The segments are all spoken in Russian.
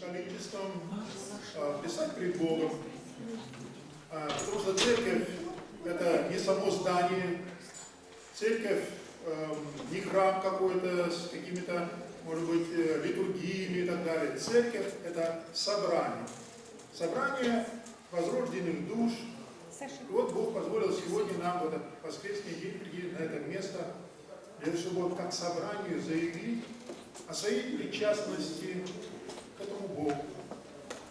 количеством а, писать перед Богом. А, потому что церковь – это не само здание, церковь э, не храм какой-то с какими-то, может быть, э, литургиями и так далее. Церковь – это собрание. Собрание возрожденных душ. И вот Бог позволил сегодня нам в этот воскресный день прийти на это место, для того, чтобы вот как собранию заявить о своей причастности Богу.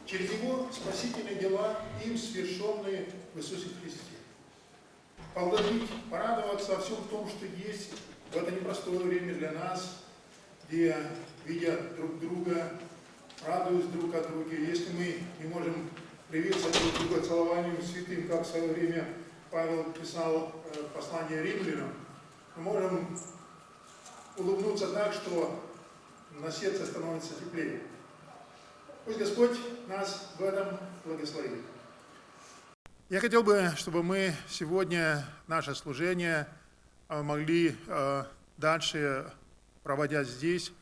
Через Его спасительные дела, им совершенные в Иисусе Христе. Поблагодарить, порадоваться о всем том, что есть в это непростое время для нас, где, видя друг друга, радуясь друг от друга, если мы не можем приветствовать друг друга целованием святым, как в свое время Павел писал э, послание римлянам, мы можем улыбнуться так, что на сердце становится теплее. Пусть Господь нас в этом благословит. Я хотел бы, чтобы мы сегодня наше служение э, могли э, дальше, проводя здесь,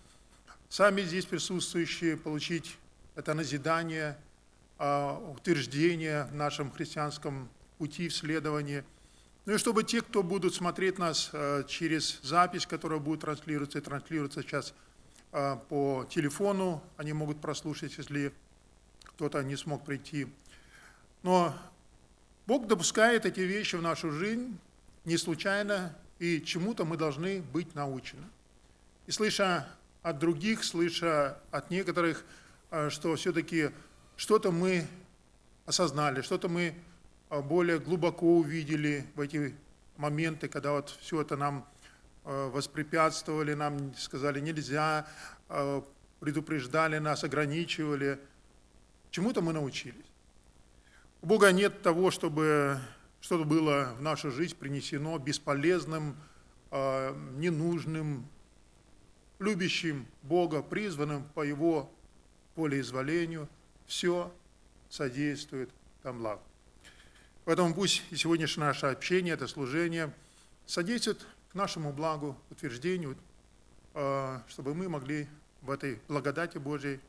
сами здесь присутствующие, получить это назидание, э, утверждение в нашем христианском пути, в следовании. Ну и чтобы те, кто будут смотреть нас через запись, которая будет транслироваться и транслируется сейчас а, по телефону, они могут прослушать, если кто-то не смог прийти. Но Бог допускает эти вещи в нашу жизнь не случайно, и чему-то мы должны быть научены. И слыша от других, слыша от некоторых, а, что все-таки что-то мы осознали, что-то мы а, более глубоко увидели в эти моменты, когда вот все это нам воспрепятствовали нам, сказали нельзя, э, предупреждали нас, ограничивали. Чему-то мы научились. У Бога нет того, чтобы что-то было в нашу жизнь принесено бесполезным, э, ненужным, любящим Бога, призванным по Его волеизволению. Все содействует там благу. Поэтому пусть и сегодняшнее наше общение, это служение содействует нашему благу, утверждению, э, чтобы мы могли в этой благодати Божьей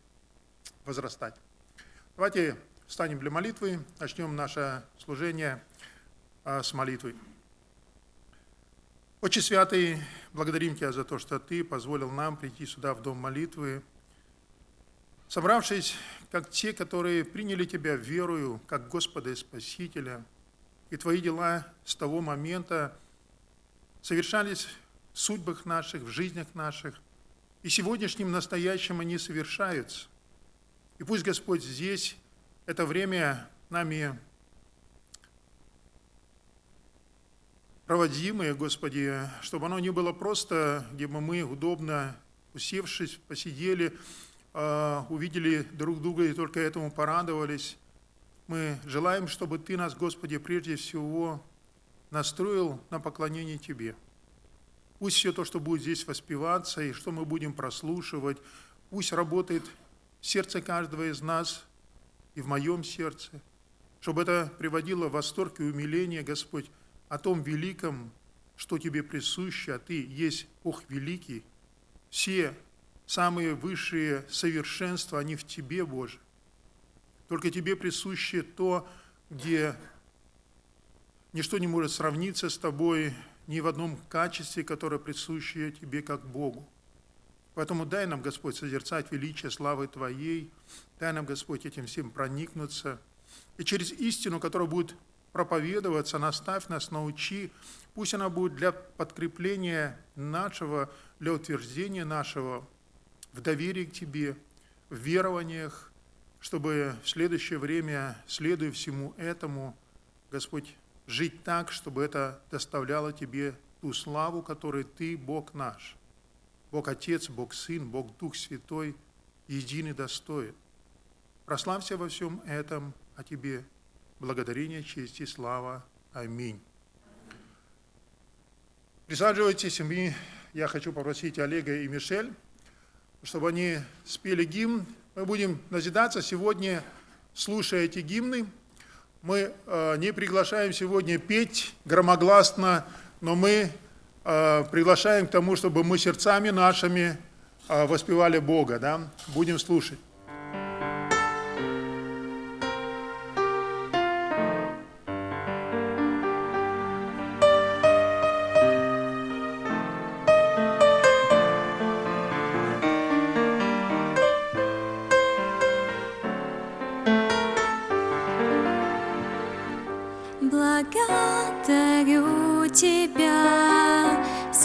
возрастать. Давайте встанем для молитвы, начнем наше служение э, с молитвы. Отче Святый, благодарим Тебя за то, что Ты позволил нам прийти сюда, в Дом молитвы, собравшись, как те, которые приняли Тебя верою, как Господа и Спасителя, и Твои дела с того момента, совершались в судьбах наших, в жизнях наших, и сегодняшним настоящим они совершаются. И пусть Господь здесь, это время нами проводимое, Господи, чтобы оно не было просто, где бы мы удобно, усевшись, посидели, а, увидели друг друга и только этому порадовались. Мы желаем, чтобы Ты нас, Господи, прежде всего настроил на поклонение Тебе. Пусть все то, что будет здесь воспеваться и что мы будем прослушивать, пусть работает в сердце каждого из нас и в моем сердце, чтобы это приводило в восторг и умиление, Господь, о том великом, что Тебе присуще, а Ты есть Бог великий. Все самые высшие совершенства, они в Тебе, Боже. Только Тебе присуще то, где Ничто не может сравниться с тобой ни в одном качестве, которое присуще тебе как Богу. Поэтому дай нам, Господь, созерцать величие славы Твоей, дай нам, Господь, этим всем проникнуться. И через истину, которая будет проповедоваться, наставь нас, научи, пусть она будет для подкрепления нашего, для утверждения нашего в доверии к Тебе, в верованиях, чтобы в следующее время, следуя всему этому, Господь, жить так, чтобы это доставляло тебе ту славу, которой ты, Бог наш, Бог Отец, Бог Сын, Бог Дух Святой, единый достоин. Прославься во всем этом, а тебе благодарение, честь и слава. Аминь. Присаживайтесь, и я хочу попросить Олега и Мишель, чтобы они спели гимн. Мы будем назидаться сегодня, слушая эти гимны мы э, не приглашаем сегодня петь громогласно, но мы э, приглашаем к тому, чтобы мы сердцами нашими э, воспевали Бога. Да? Будем слушать.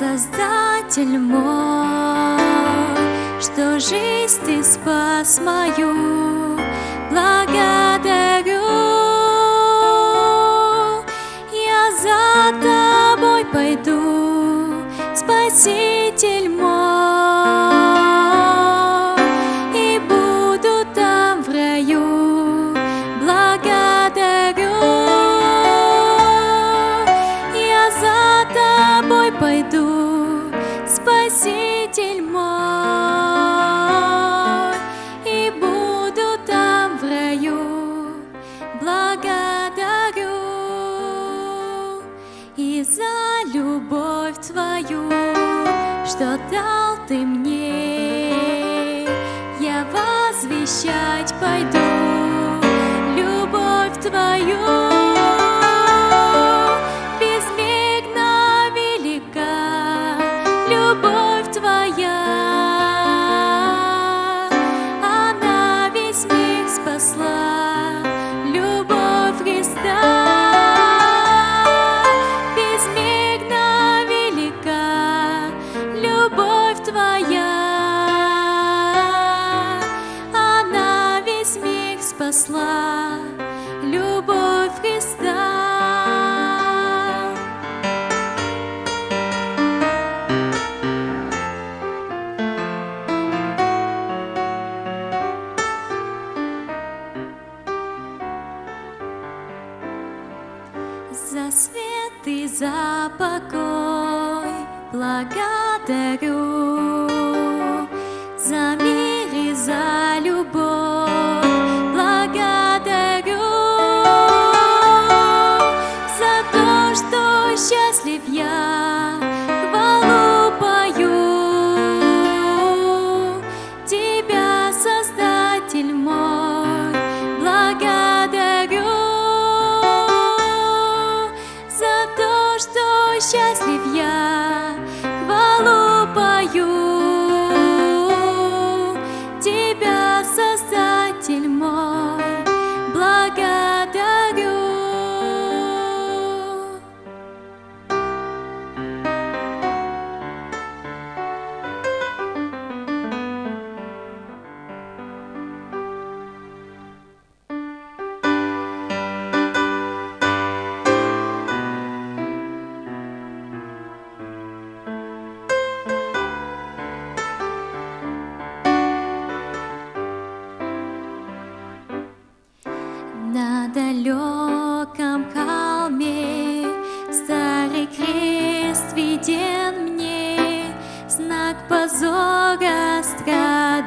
Создатель мой, что жизнь Ты спас мою, благодарю. Я за Тобой пойду, Спаситель страшен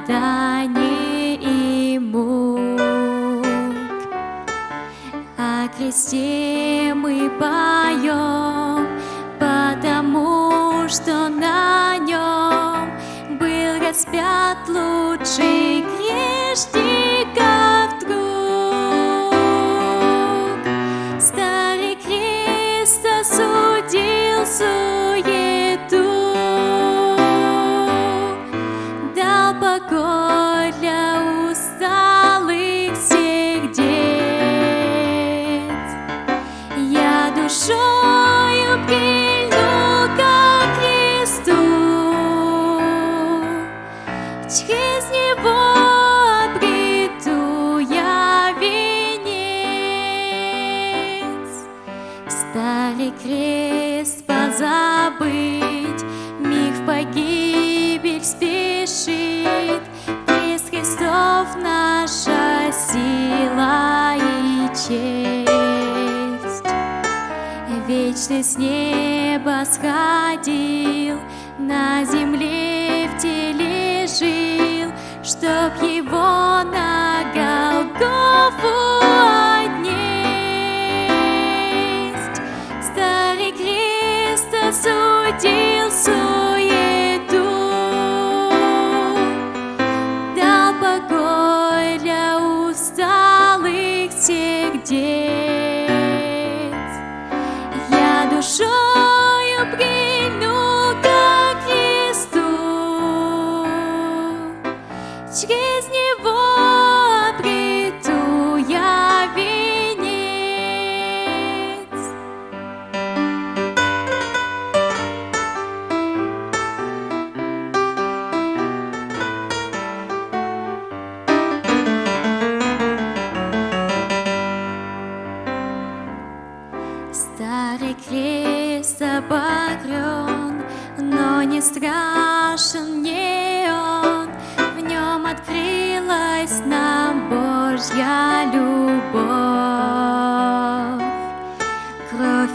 だ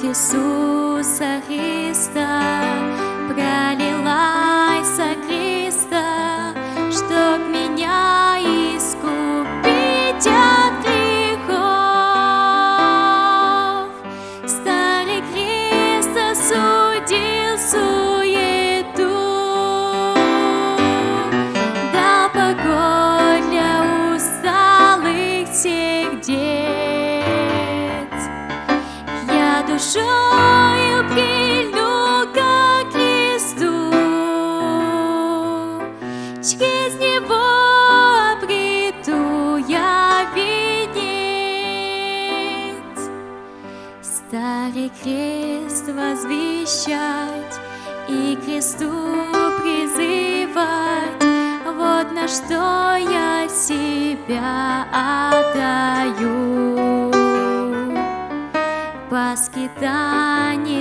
Кровь Иисуса что я себя отдаю. По скитании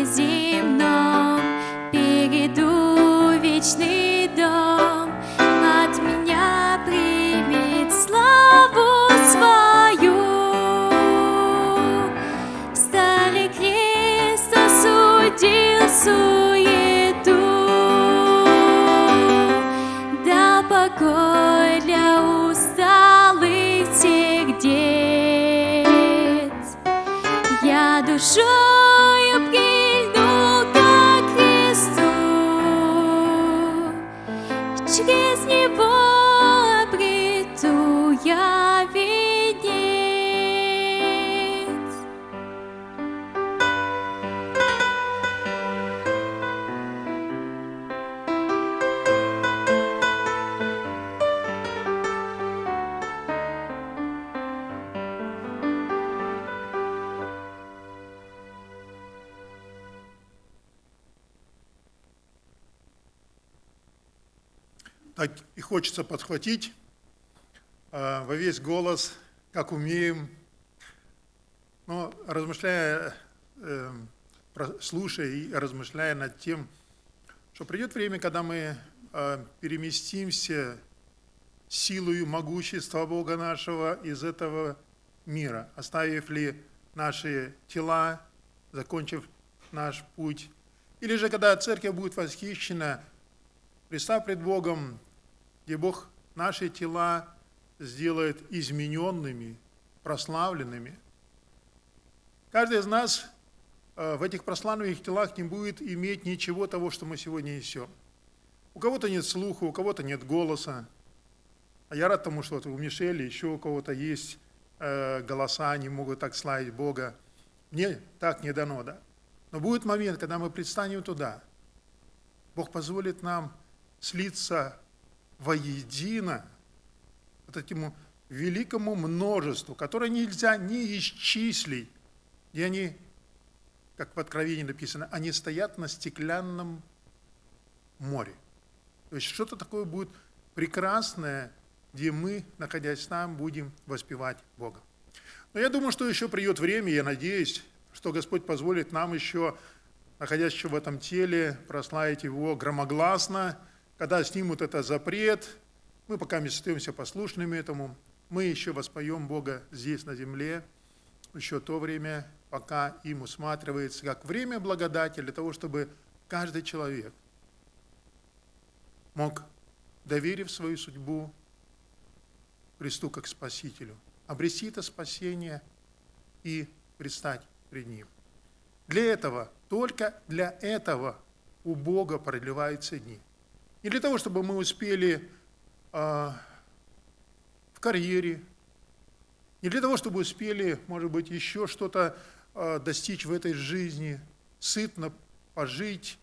хочется подхватить э, во весь голос, как умеем. Но размышляя, э, слушая и размышляя над тем, что придет время, когда мы э, переместимся силою могущества Бога нашего из этого мира, оставив ли наши тела, закончив наш путь, или же когда церковь будет восхищена, Представ пред Богом, где Бог наши тела сделает измененными, прославленными. Каждый из нас э, в этих прославленных телах не будет иметь ничего того, что мы сегодня несем. У кого-то нет слуха, у кого-то нет голоса. А я рад тому, что вот у Мишели еще у кого-то есть э, голоса, они могут так славить Бога. Мне так не дано, да. Но будет момент, когда мы предстанем туда. Бог позволит нам слиться воедино вот этому великому множеству, которое нельзя ни исчислить, и они, как в Откровении написано, они стоят на стеклянном море. То есть что-то такое будет прекрасное, где мы, находясь там, будем воспевать Бога. Но я думаю, что еще придет время, я надеюсь, что Господь позволит нам еще, находясь еще в этом теле, прославить Его громогласно, когда снимут это запрет, мы пока остаемся послушными этому, мы еще воспоем Бога здесь, на земле, еще то время, пока им усматривается, как время благодати для того, чтобы каждый человек мог, доверив свою судьбу Христу как Спасителю, обрести это спасение и предстать пред Ним. Для этого, только для этого у Бога продлеваются дни. Не для того, чтобы мы успели а, в карьере, не для того, чтобы успели, может быть, еще что-то а, достичь в этой жизни, сытно пожить,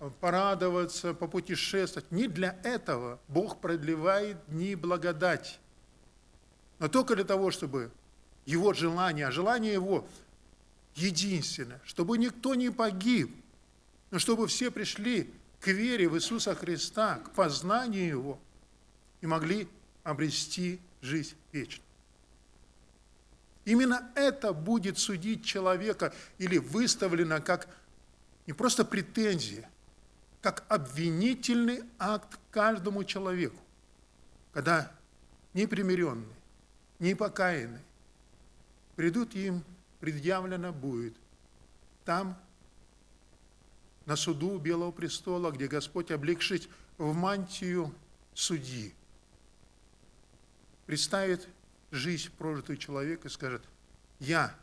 а, порадоваться, попутешествовать. Не для этого Бог продлевает дни благодати, но только для того, чтобы Его желание, а желание Его единственное, чтобы никто не погиб, но чтобы все пришли к вере в Иисуса Христа, к познанию Его и могли обрести жизнь вечную. Именно это будет судить человека или выставлено как не просто претензия, как обвинительный акт каждому человеку, когда непримиренный, непокаянный придут им, предъявлено будет. Там, на суду Белого престола, где Господь, облегшись в мантию судьи, представит жизнь прожитую человека и скажет, я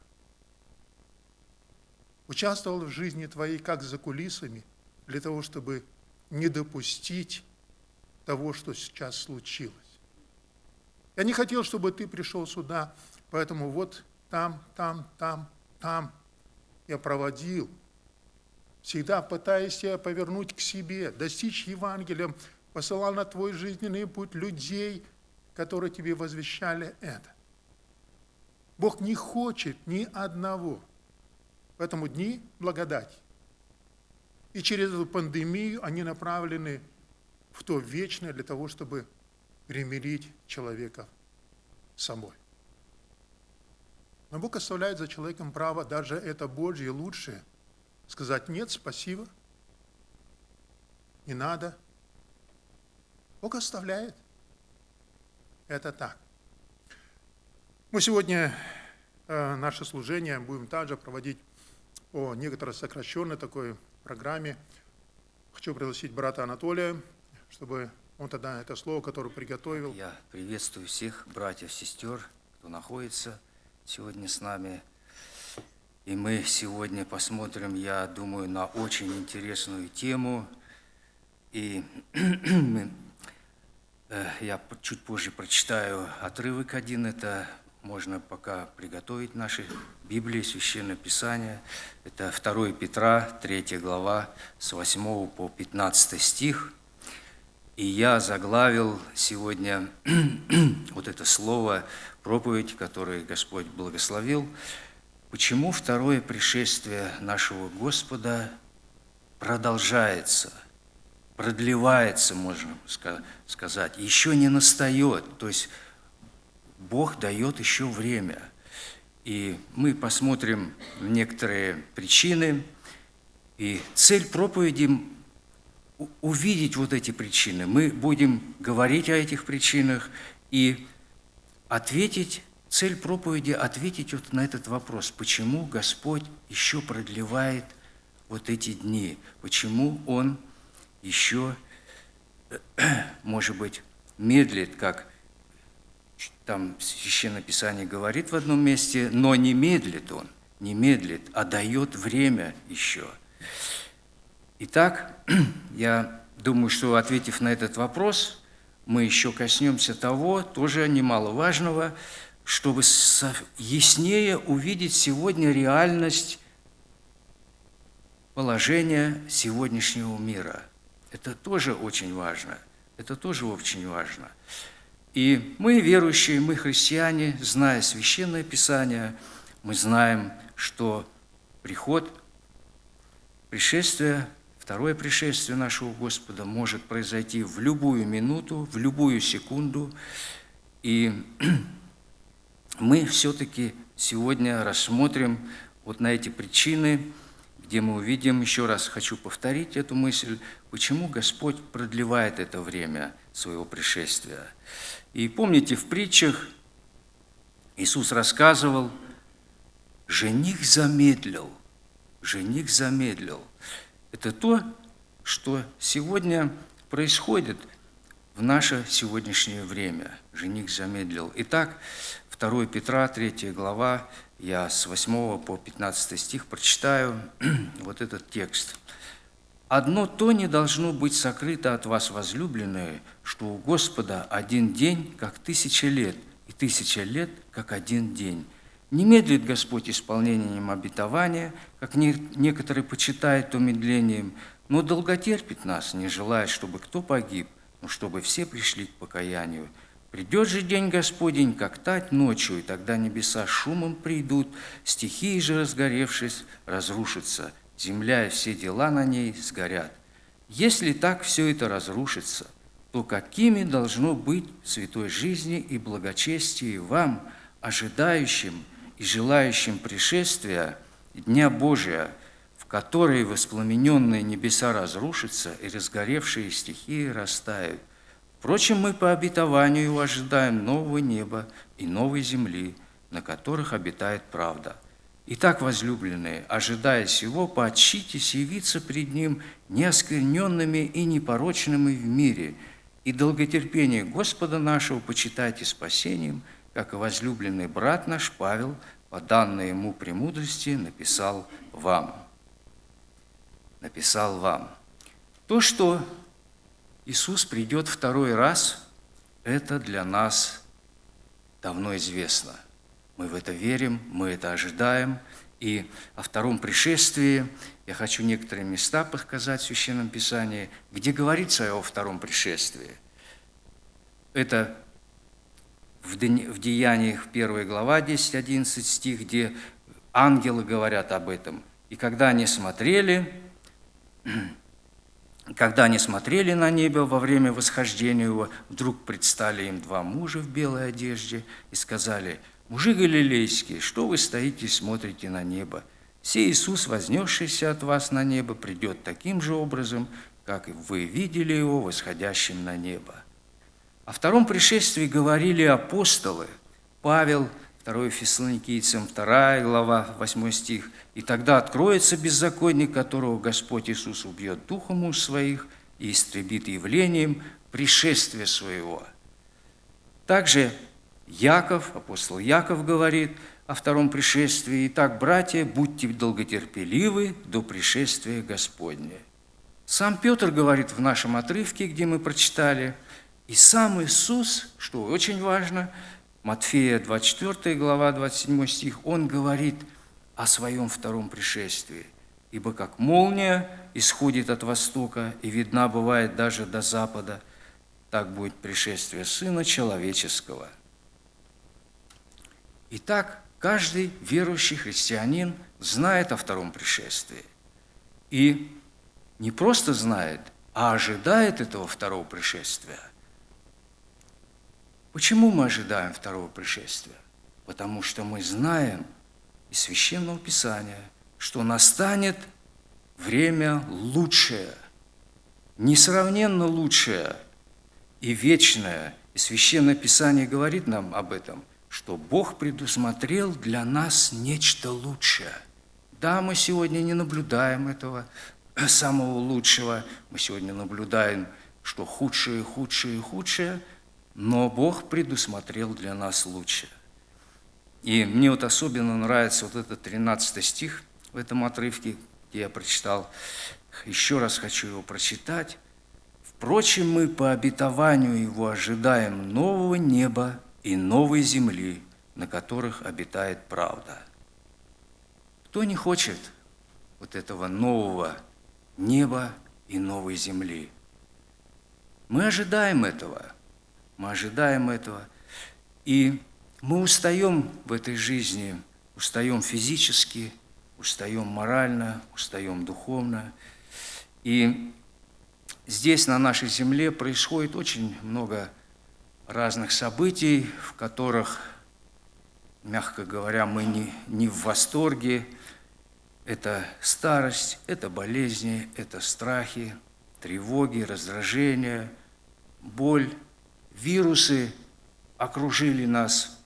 участвовал в жизни твоей как за кулисами, для того, чтобы не допустить того, что сейчас случилось. Я не хотел, чтобы ты пришел сюда, поэтому вот там, там, там, там я проводил, всегда пытаясь тебя повернуть к себе, достичь Евангелием, посылал на твой жизненный путь людей, которые тебе возвещали это. Бог не хочет ни одного. Поэтому дни благодати. И через эту пандемию они направлены в то вечное для того, чтобы примирить человека с собой. Но Бог оставляет за человеком право, даже это Божье лучшее, сказать «нет, спасибо, не надо». Бог оставляет. Это так. Мы сегодня э, наше служение будем также проводить по некоторой сокращенной такой программе. Хочу пригласить брата Анатолия, чтобы он тогда это слово, которое приготовил. Я приветствую всех братьев, сестер, кто находится сегодня с нами. И мы сегодня посмотрим, я думаю, на очень интересную тему. И э, я чуть позже прочитаю отрывок один. Это можно пока приготовить наши Библии, Священное Писание. Это 2 Петра, 3 глава, с 8 по 15 стих. И я заглавил сегодня вот это слово проповедь, которую Господь благословил. Почему второе пришествие нашего Господа продолжается, продлевается, можно сказать, еще не настает. То есть Бог дает еще время. И мы посмотрим некоторые причины. И цель проповеди – увидеть вот эти причины. Мы будем говорить о этих причинах и ответить, цель проповеди – ответить вот на этот вопрос, почему Господь еще продлевает вот эти дни, почему Он еще, может быть, медлит, как там Священное Писание говорит в одном месте, но не медлит Он, не медлит, а дает время еще. Итак, я думаю, что ответив на этот вопрос – мы еще коснемся того, тоже немаловажного, чтобы яснее увидеть сегодня реальность положения сегодняшнего мира. Это тоже очень важно. Это тоже очень важно. И мы, верующие, мы, христиане, зная Священное Писание, мы знаем, что приход, пришествие Второе пришествие нашего Господа может произойти в любую минуту, в любую секунду. И мы все-таки сегодня рассмотрим вот на эти причины, где мы увидим, еще раз хочу повторить эту мысль, почему Господь продлевает это время своего пришествия. И помните, в притчах Иисус рассказывал, жених замедлил, жених замедлил. Это то, что сегодня происходит в наше сегодняшнее время. Жених замедлил. Итак, 2 Петра, 3 глава, я с 8 по 15 стих прочитаю вот этот текст. «Одно то не должно быть сокрыто от вас, возлюбленные, что у Господа один день, как тысяча лет, и тысяча лет, как один день». Не медлит Господь исполнением обетования, как некоторые почитают то медлением, но долготерпит нас, не желая, чтобы кто погиб, но чтобы все пришли к покаянию. Придет же день Господень, как тать ночью, и тогда небеса шумом придут, стихии же, разгоревшись, разрушатся, земля и все дела на ней сгорят. Если так все это разрушится, то какими должно быть святой жизни и благочестие вам, ожидающим и желающим пришествия Дня Божия, в которой воспламененные небеса разрушатся и разгоревшие стихии растают. Впрочем, мы по обетованию ожидаем нового неба и новой земли, на которых обитает правда. Итак, возлюбленные, ожидая сего, поотчитесь явиться пред Ним неоскверненными и непорочными в мире, и долготерпение Господа нашего почитайте спасением, как и возлюбленный брат наш Павел, по данной ему премудрости, написал вам. Написал вам. То, что Иисус придет второй раз, это для нас давно известно. Мы в это верим, мы это ожидаем. И о втором пришествии я хочу некоторые места показать в Священном Писании, где говорится о втором пришествии. Это в Деяниях 1 глава 10-11 стих, где ангелы говорят об этом. И когда они смотрели, когда они смотрели на небо во время восхождения его, вдруг предстали им два мужа в белой одежде и сказали, «Мужи галилейские, что вы стоите и смотрите на небо? Сей Иисус, вознесшийся от вас на небо, придет таким же образом, как и вы видели его восходящим на небо». О втором пришествии говорили апостолы Павел, 2 Фессалоникийцам, 2 глава, 8 стих. «И тогда откроется беззаконник, которого Господь Иисус убьет духом уж своих и истребит явлением пришествия своего». Также Яков, апостол Яков говорит о втором пришествии. «Итак, братья, будьте долготерпеливы до пришествия Господня». Сам Петр говорит в нашем отрывке, где мы прочитали, и сам Иисус, что очень важно – Матфея 24 глава 27 стих, он говорит о своем втором пришествии. «Ибо как молния исходит от востока и видна бывает даже до запада, так будет пришествие Сына Человеческого». Итак, каждый верующий христианин знает о втором пришествии. И не просто знает, а ожидает этого второго пришествия. Почему мы ожидаем второго пришествия? Потому что мы знаем из Священного Писания, что настанет время лучшее, несравненно лучшее и вечное. И Священное Писание говорит нам об этом, что Бог предусмотрел для нас нечто лучшее. Да, мы сегодня не наблюдаем этого самого лучшего, мы сегодня наблюдаем, что худшее, худшее, худшее – но Бог предусмотрел для нас лучшее. И мне вот особенно нравится вот этот 13 стих в этом отрывке, где я прочитал. Еще раз хочу его прочитать. «Впрочем, мы по обетованию его ожидаем нового неба и новой земли, на которых обитает правда». Кто не хочет вот этого нового неба и новой земли? Мы ожидаем этого – мы ожидаем этого. И мы устаем в этой жизни, устаем физически, устаем морально, устаем духовно. И здесь, на нашей земле, происходит очень много разных событий, в которых, мягко говоря, мы не, не в восторге. Это старость, это болезни, это страхи, тревоги, раздражения, боль – вирусы окружили нас,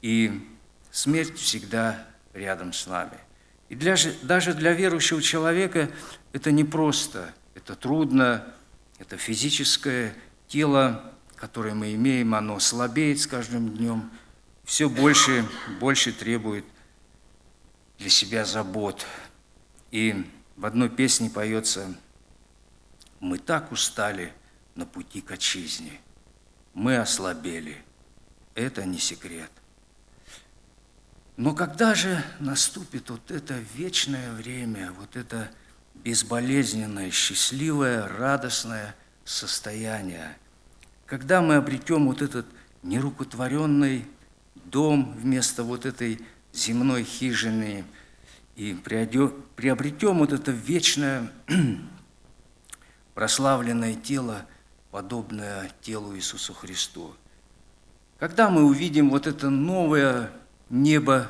и смерть всегда рядом с нами. И для, даже для верующего человека это непросто, это трудно, это физическое тело, которое мы имеем, оно слабеет с каждым днем, все больше, больше требует для себя забот. И в одной песне поется «Мы так устали на пути к отчизне» мы ослабели. Это не секрет. Но когда же наступит вот это вечное время, вот это безболезненное, счастливое, радостное состояние, когда мы обретем вот этот нерукотворенный дом вместо вот этой земной хижины и приобретем вот это вечное прославленное тело – подобное телу Иисусу Христу. Когда мы увидим вот это новое небо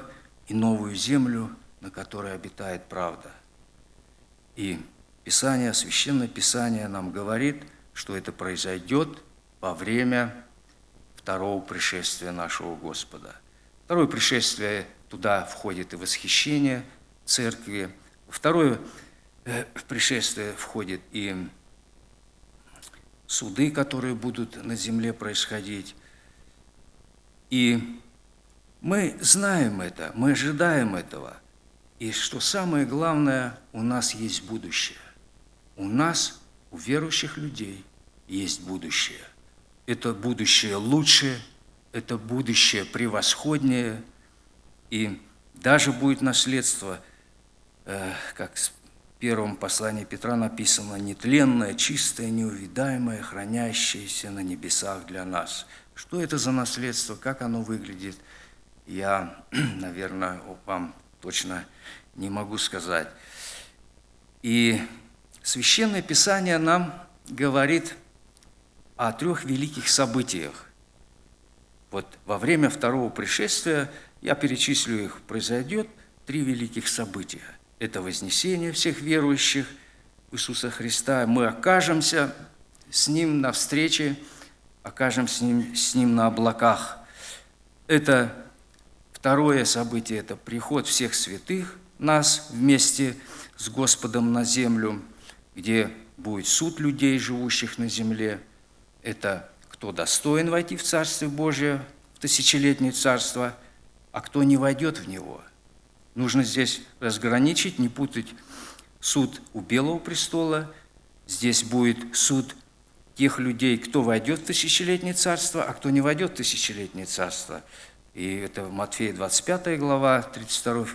и новую землю, на которой обитает правда. И Писание, Священное Писание нам говорит, что это произойдет во время второго пришествия нашего Господа. Второе пришествие, туда входит и восхищение церкви. Второе э, пришествие входит и суды, которые будут на земле происходить. И мы знаем это, мы ожидаем этого. И что самое главное, у нас есть будущее. У нас, у верующих людей, есть будущее. Это будущее лучше, это будущее превосходнее, и даже будет наследство, э, как первом послании Петра написано, нетленное, чистое, неувидаемое, хранящееся на небесах для нас. Что это за наследство, как оно выглядит, я, наверное, вам точно не могу сказать. И Священное Писание нам говорит о трех великих событиях. Вот во время второго пришествия, я перечислю их, произойдет три великих события. Это вознесение всех верующих Иисуса Христа. Мы окажемся с Ним на встрече, окажемся с Ним, с ним на облаках. Это второе событие – это приход всех святых нас вместе с Господом на землю, где будет суд людей, живущих на земле – это кто достоин войти в Царствие Божие, в тысячелетнее Царство, а кто не войдет в него. Нужно здесь разграничить, не путать суд у Белого престола, здесь будет суд тех людей, кто войдет в тысячелетнее царство, а кто не войдет в тысячелетнее царство. И это Матфея 25 глава, 32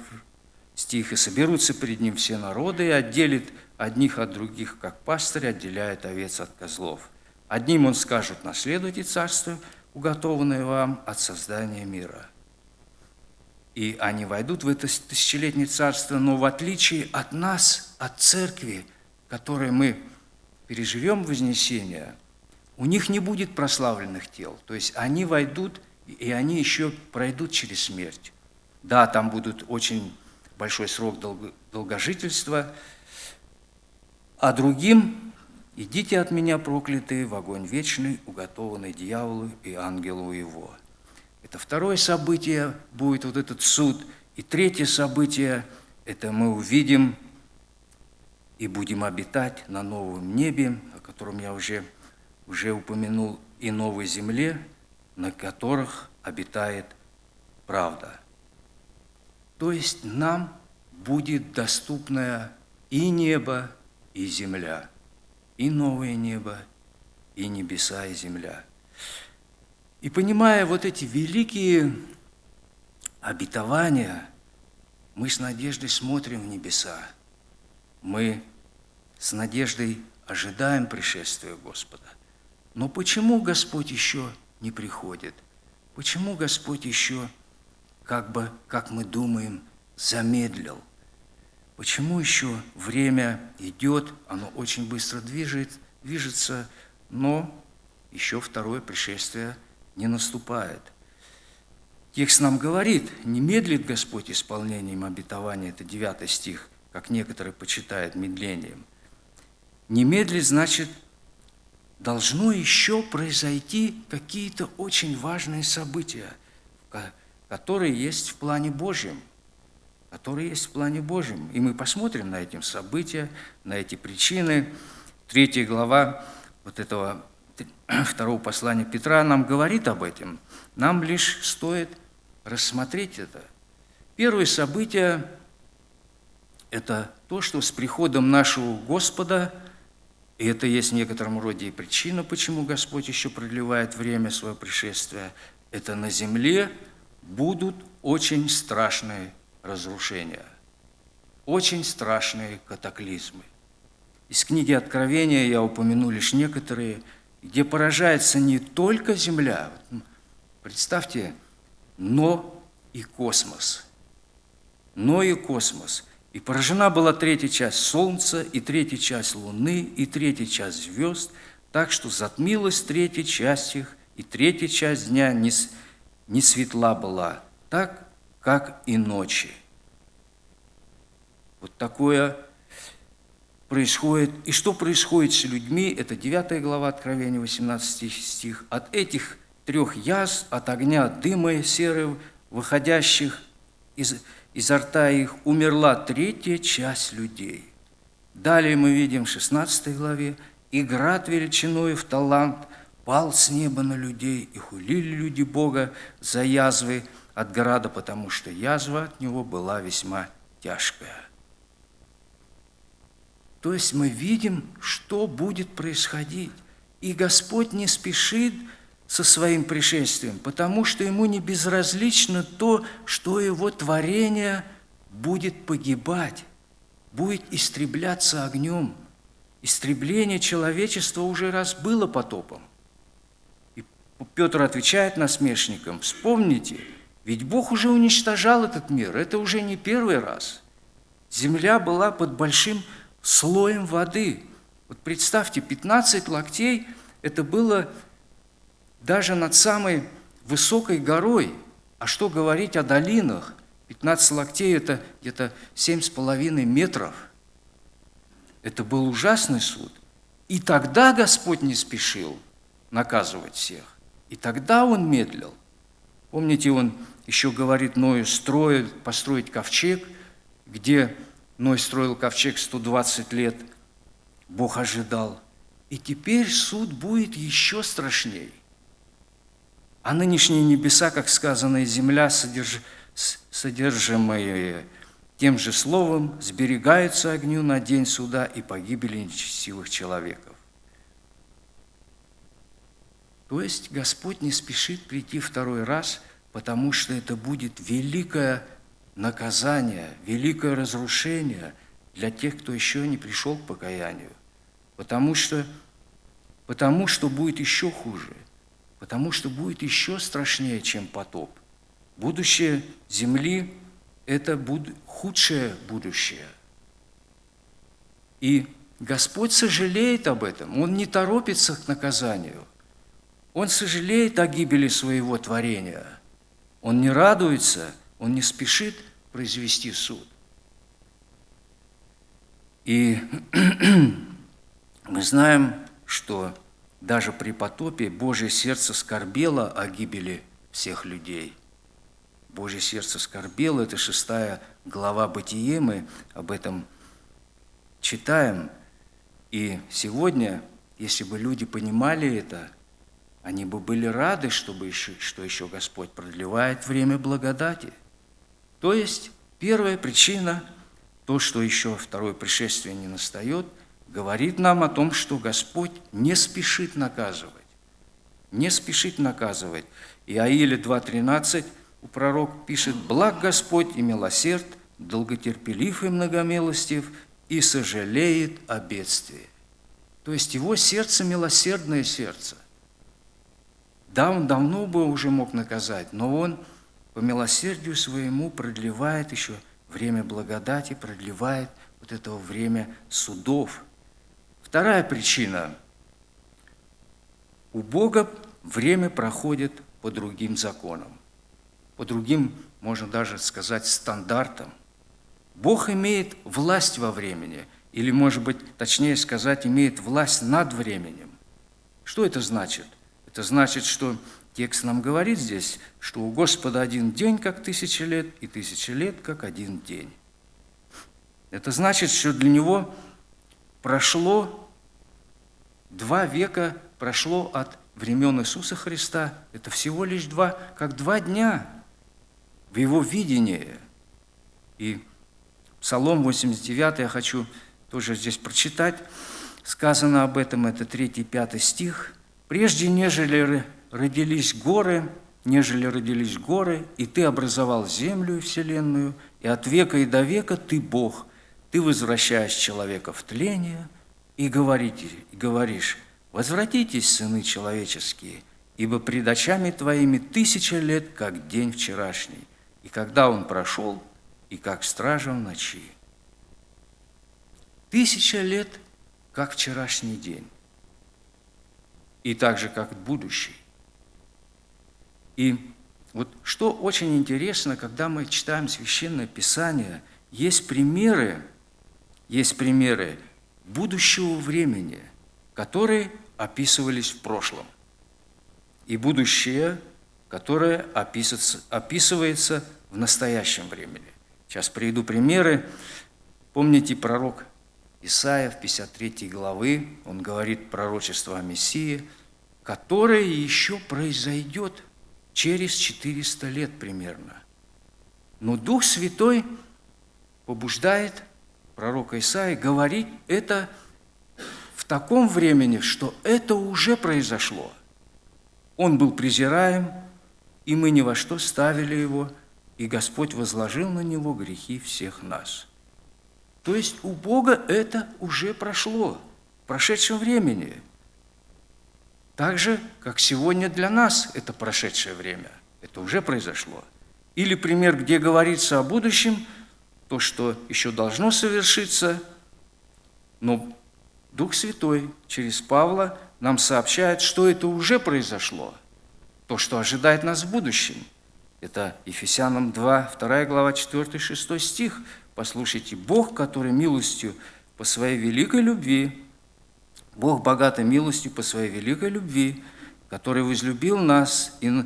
стих. «И соберутся перед ним все народы, и отделит одних от других, как пастырь отделяет овец от козлов». Одним он скажет, наследуйте царство, уготованное вам от создания мира. И они войдут в это тысячелетнее царство, но в отличие от нас, от церкви, которой мы переживем вознесение, у них не будет прославленных тел. То есть они войдут, и они еще пройдут через смерть. Да, там будут очень большой срок долгожительства, а другим «Идите от меня, проклятые, в огонь вечный, уготованный дьяволу и ангелу его». Это второе событие будет вот этот суд. И третье событие – это мы увидим и будем обитать на новом небе, о котором я уже, уже упомянул, и новой земле, на которых обитает правда. То есть нам будет доступное и небо, и земля – и новое небо, и небеса, и земля. И понимая вот эти великие обетования, мы с надеждой смотрим в небеса. Мы с надеждой ожидаем пришествия Господа. Но почему Господь еще не приходит? Почему Господь еще, как бы, как мы думаем, замедлил? Почему еще время идет, оно очень быстро движет, движется, но еще второе пришествие не наступает. Текст нам говорит, не медлит Господь исполнением обетования, это 9 стих, как некоторые почитают медлением. Не медлит, значит, должно еще произойти какие-то очень важные события, которые есть в плане Божьем – который есть в плане Божьем. И мы посмотрим на эти события, на эти причины. Третья глава вот этого второго послания Петра нам говорит об этом. Нам лишь стоит рассмотреть это. Первое событие – это то, что с приходом нашего Господа, и это есть в некотором роде и причина, почему Господь еще продлевает время своего пришествия, это на земле будут очень страшные разрушения. Очень страшные катаклизмы. Из книги Откровения я упомяну лишь некоторые, где поражается не только Земля, представьте, но и космос. Но и космос. И поражена была третья часть Солнца, и третья часть Луны, и третья часть звезд, так что затмилась третья часть их, и третья часть дня не, не светла была, так, как и ночи. Вот такое происходит, и что происходит с людьми, это 9 глава Откровения, 18 стих, от этих трех язв, от огня, дыма серы, выходящих из, изо рта их, умерла третья часть людей. Далее мы видим в 16 главе, «И град величиной в талант пал с неба на людей, и хулили люди Бога за язвы от града, потому что язва от него была весьма тяжкая». То есть мы видим, что будет происходить. И Господь не спешит со своим пришествием, потому что ему не безразлично то, что его творение будет погибать, будет истребляться огнем. Истребление человечества уже раз было потопом. И Петр отвечает насмешникам, вспомните, ведь Бог уже уничтожал этот мир, это уже не первый раз. Земля была под большим слоем воды. Вот представьте, 15 локтей – это было даже над самой высокой горой. А что говорить о долинах? 15 локтей – это где-то 7,5 метров. Это был ужасный суд. И тогда Господь не спешил наказывать всех. И тогда Он медлил. Помните, Он еще говорит Ною строить, построить ковчег, где Ной строил ковчег 120 лет, Бог ожидал. И теперь суд будет еще страшней. А нынешние небеса, как сказано, и земля, содерж... содержимые тем же словом, сберегаются огню на день суда и погибели нечестивых человеков. То есть Господь не спешит прийти второй раз, потому что это будет великая наказание, великое разрушение для тех, кто еще не пришел к покаянию. Потому что, потому что будет еще хуже, потому что будет еще страшнее, чем потоп. Будущее Земли – это буд худшее будущее. И Господь сожалеет об этом, Он не торопится к наказанию. Он сожалеет о гибели своего творения. Он не радуется, Он не спешит произвести суд. И мы знаем, что даже при потопе Божье сердце скорбело о гибели всех людей. Божье сердце скорбело, это шестая глава Бытие, мы об этом читаем. И сегодня, если бы люди понимали это, они бы были рады, чтобы еще, что еще Господь продлевает время благодати – то есть первая причина, то, что еще второе пришествие не настает, говорит нам о том, что Господь не спешит наказывать. Не спешит наказывать. И Аиля 2.13 у пророк пишет, «Благ Господь и милосерд, долготерпелив и многомилостив, и сожалеет о бедствии». То есть его сердце – милосердное сердце. Да, он давно бы уже мог наказать, но он – по милосердию своему продлевает еще время благодати, продлевает вот это время судов. Вторая причина. У Бога время проходит по другим законам, по другим, можно даже сказать, стандартам. Бог имеет власть во времени, или, может быть, точнее сказать, имеет власть над временем. Что это значит? Это значит, что Текст нам говорит здесь, что у Господа один день, как тысяча лет, и тысяча лет, как один день. Это значит, что для Него прошло два века, прошло от времен Иисуса Христа. Это всего лишь два, как два дня в Его видении. И Псалом 89 я хочу тоже здесь прочитать. Сказано об этом, это 3-5 стих. «Прежде, нежели родились горы, нежели родились горы, и ты образовал землю и вселенную, и от века и до века ты Бог, ты возвращаешь человека в тление и, говорите, говоришь, возвратитесь, сыны человеческие, ибо пред очами твоими тысяча лет, как день вчерашний, и когда он прошел, и как стража в ночи. Тысяча лет, как вчерашний день, и так же, как будущий. И вот что очень интересно, когда мы читаем Священное Писание, есть примеры, есть примеры будущего времени, которые описывались в прошлом, и будущее, которое описывается, описывается в настоящем времени. Сейчас приведу примеры. Помните пророк Исаия в 53 главы, он говорит пророчество о Мессии, которое еще произойдет через 400 лет примерно. Но Дух Святой побуждает пророка Исаия говорить это в таком времени, что это уже произошло. Он был презираем, и мы ни во что ставили его, и Господь возложил на него грехи всех нас. То есть у Бога это уже прошло, в прошедшем времени. Так же, как сегодня для нас это прошедшее время. Это уже произошло. Или пример, где говорится о будущем, то, что еще должно совершиться, но Дух Святой через Павла нам сообщает, что это уже произошло, то, что ожидает нас в будущем. Это Ефесянам 2, 2 глава, 4, 6 стих. Послушайте, Бог, который милостью по своей великой любви, Бог богатой милостью по своей великой любви, который возлюбил нас и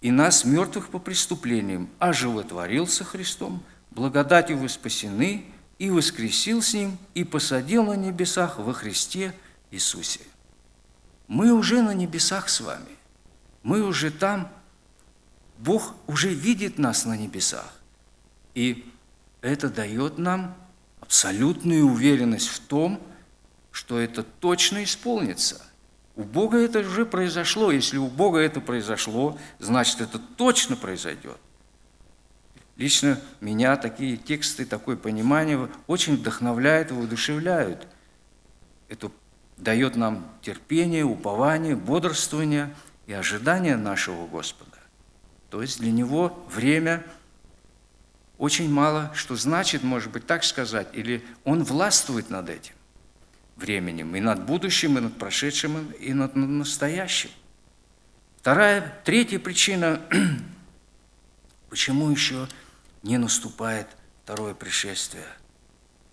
и нас, мертвых по преступлениям, оживотворился Христом, благодатью вы спасены, и воскресил с Ним, и посадил на небесах во Христе Иисусе. Мы уже на небесах с вами. Мы уже там. Бог уже видит нас на небесах. И это дает нам абсолютную уверенность в том, что это точно исполнится – у Бога это уже произошло. Если у Бога это произошло, значит, это точно произойдет. Лично меня такие тексты, такое понимание очень вдохновляют и воодушевляют. Это дает нам терпение, упование, бодрствование и ожидание нашего Господа. То есть для Него время очень мало что значит, может быть, так сказать, или Он властвует над этим временем, и над будущим, и над прошедшим, и над настоящим. Вторая, третья причина, почему еще не наступает второе пришествие.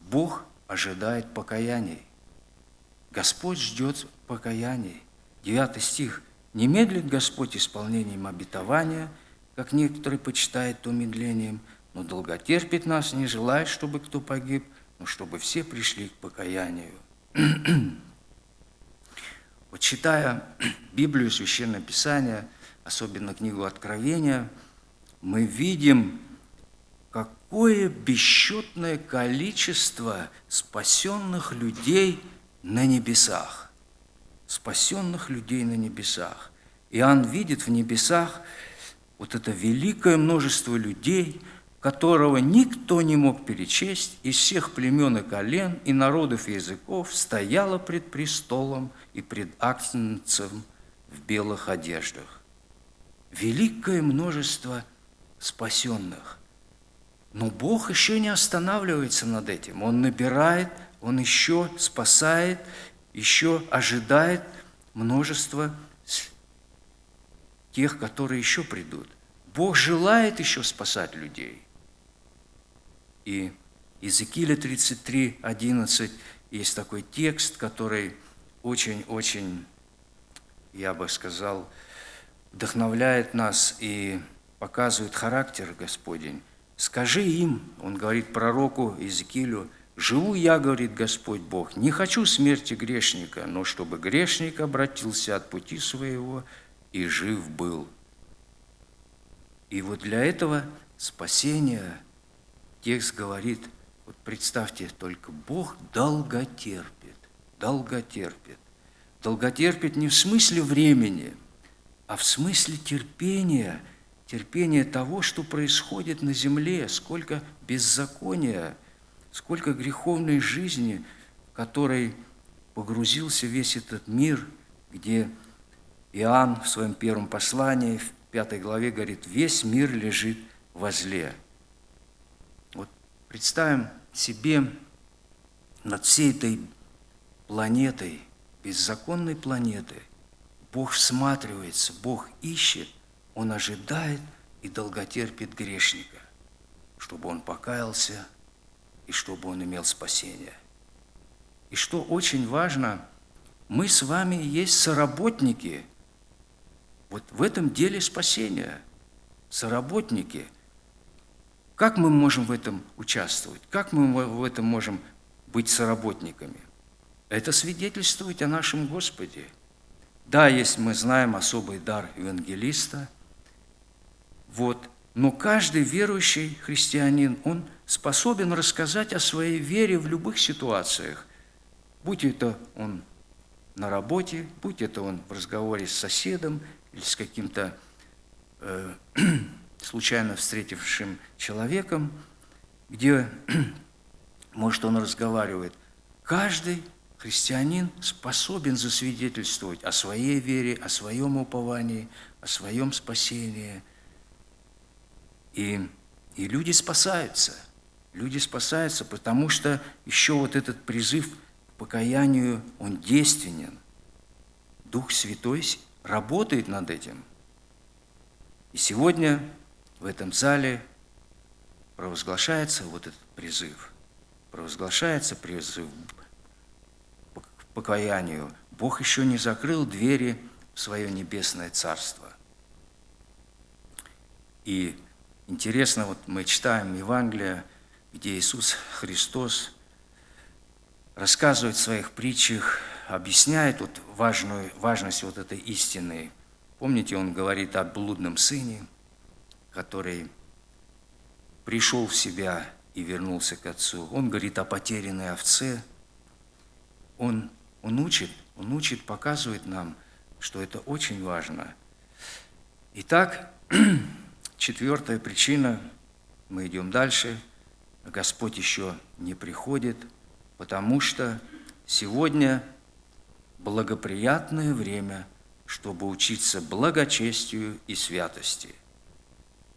Бог ожидает покаяний. Господь ждет покаяний. Девятый стих. «Не медлит Господь исполнением обетования, как некоторые почитают то медлением, но долготерпит нас, не желает, чтобы кто погиб, но чтобы все пришли к покаянию». Вот читая Библию, Священное Писание, особенно книгу Откровения, мы видим, какое бесчетное количество спасенных людей на небесах. Спасенных людей на небесах. Иоанн видит в небесах вот это великое множество людей – которого никто не мог перечесть, из всех племен и колен, и народов и языков, стояла пред престолом и пред Агнцем в белых одеждах. Великое множество спасенных. Но Бог еще не останавливается над этим. Он набирает, Он еще спасает, еще ожидает множество тех, которые еще придут. Бог желает еще спасать людей. И Иезекииля 33, 11 есть такой текст, который очень-очень, я бы сказал, вдохновляет нас и показывает характер Господень. «Скажи им, – он говорит пророку Иезекиилю, – живу я, – говорит Господь Бог, – не хочу смерти грешника, но чтобы грешник обратился от пути своего и жив был». И вот для этого спасения – текст говорит, вот представьте только, Бог долготерпит, долготерпит. Долготерпит не в смысле времени, а в смысле терпения, терпения того, что происходит на земле, сколько беззакония, сколько греховной жизни, в которой погрузился весь этот мир, где Иоанн в своем первом послании, в пятой главе говорит, весь мир лежит во зле. Представим себе над всей этой планетой, беззаконной планетой, Бог всматривается, Бог ищет, Он ожидает и долготерпит грешника, чтобы он покаялся и чтобы он имел спасение. И что очень важно, мы с вами есть соработники вот в этом деле спасения. Соработники. Как мы можем в этом участвовать? Как мы в этом можем быть соработниками? Это свидетельствует о нашем Господе. Да, есть мы знаем особый дар евангелиста, вот, но каждый верующий христианин, он способен рассказать о своей вере в любых ситуациях, будь это он на работе, будь это он в разговоре с соседом или с каким-то э, случайно встретившим человеком, где, может, он разговаривает. Каждый христианин способен засвидетельствовать о своей вере, о своем уповании, о своем спасении. И, и люди спасаются. Люди спасаются, потому что еще вот этот призыв к покаянию, он действенен. Дух Святой работает над этим. И сегодня в этом зале провозглашается вот этот призыв. Провозглашается призыв к покаянию. Бог еще не закрыл двери в свое небесное царство. И интересно, вот мы читаем Евангелие, где Иисус Христос рассказывает в своих притчах, объясняет вот важную, важность вот этой истины. Помните, он говорит о блудном сыне – который пришел в себя и вернулся к Отцу. Он говорит о потерянной овце. Он, он учит, он учит, показывает нам, что это очень важно. Итак, четвертая причина, мы идем дальше, Господь еще не приходит, потому что сегодня благоприятное время, чтобы учиться благочестию и святости –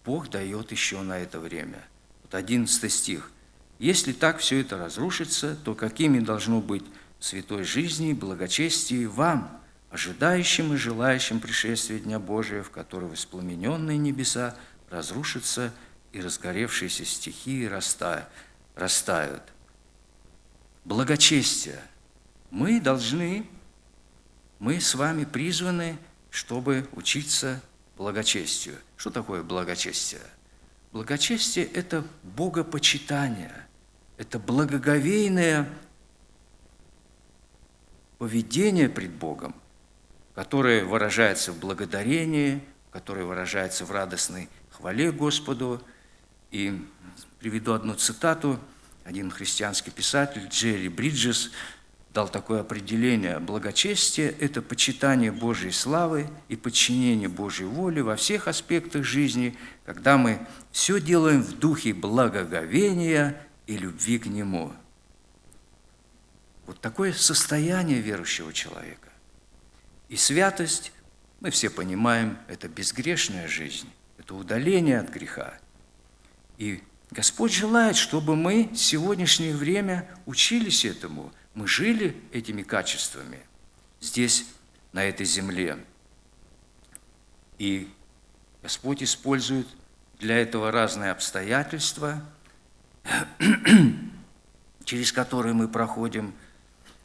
Бог дает еще на это время. Вот 11 стих. Если так все это разрушится, то какими должно быть святой жизни и благочестие вам, ожидающим и желающим пришествия Дня Божия, в который воспламененные небеса разрушатся и разгоревшиеся стихии растают. Благочестие. Мы должны, мы с вами призваны, чтобы учиться благочестию. Что такое благочестие? Благочестие – это богопочитание, это благоговейное поведение пред Богом, которое выражается в благодарении, которое выражается в радостной хвале Господу. И приведу одну цитату. Один христианский писатель Джерри Бриджес – дал такое определение. Благочестие – это почитание Божьей славы и подчинение Божьей воли во всех аспектах жизни, когда мы все делаем в духе благоговения и любви к Нему. Вот такое состояние верующего человека. И святость, мы все понимаем, это безгрешная жизнь, это удаление от греха. И Господь желает, чтобы мы в сегодняшнее время учились этому – мы жили этими качествами здесь, на этой земле. И Господь использует для этого разные обстоятельства, через которые мы проходим.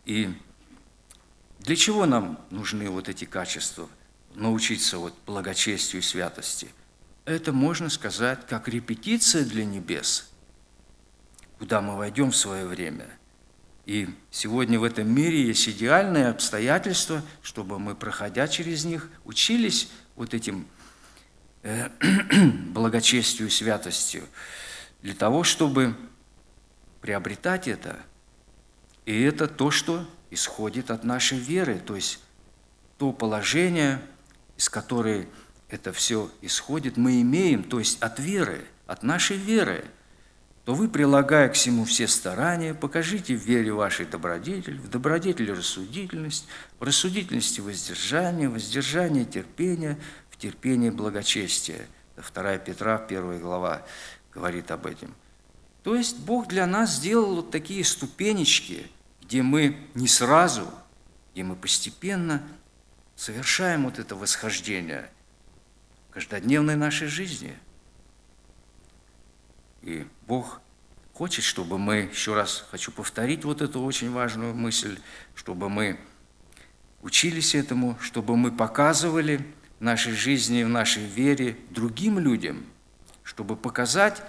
И для чего нам нужны вот эти качества? Научиться вот благочестию и святости. Это, можно сказать, как репетиция для небес, куда мы войдем в свое время – и сегодня в этом мире есть идеальные обстоятельства, чтобы мы, проходя через них, учились вот этим э, благочестию, святостью, для того, чтобы приобретать это. И это то, что исходит от нашей веры, то есть то положение, из которой это все исходит, мы имеем, то есть от веры, от нашей веры – то вы, прилагая к всему все старания, покажите в вере вашей добродетель, в добродетели рассудительность, в рассудительности воздержание, воздержание терпение, в терпении благочестие. 2 Петра, 1 глава, говорит об этом. То есть Бог для нас сделал вот такие ступенечки, где мы не сразу, где мы постепенно совершаем вот это восхождение в каждодневной нашей жизни – и Бог хочет, чтобы мы, еще раз хочу повторить вот эту очень важную мысль, чтобы мы учились этому, чтобы мы показывали в нашей жизни, в нашей вере другим людям, чтобы показать,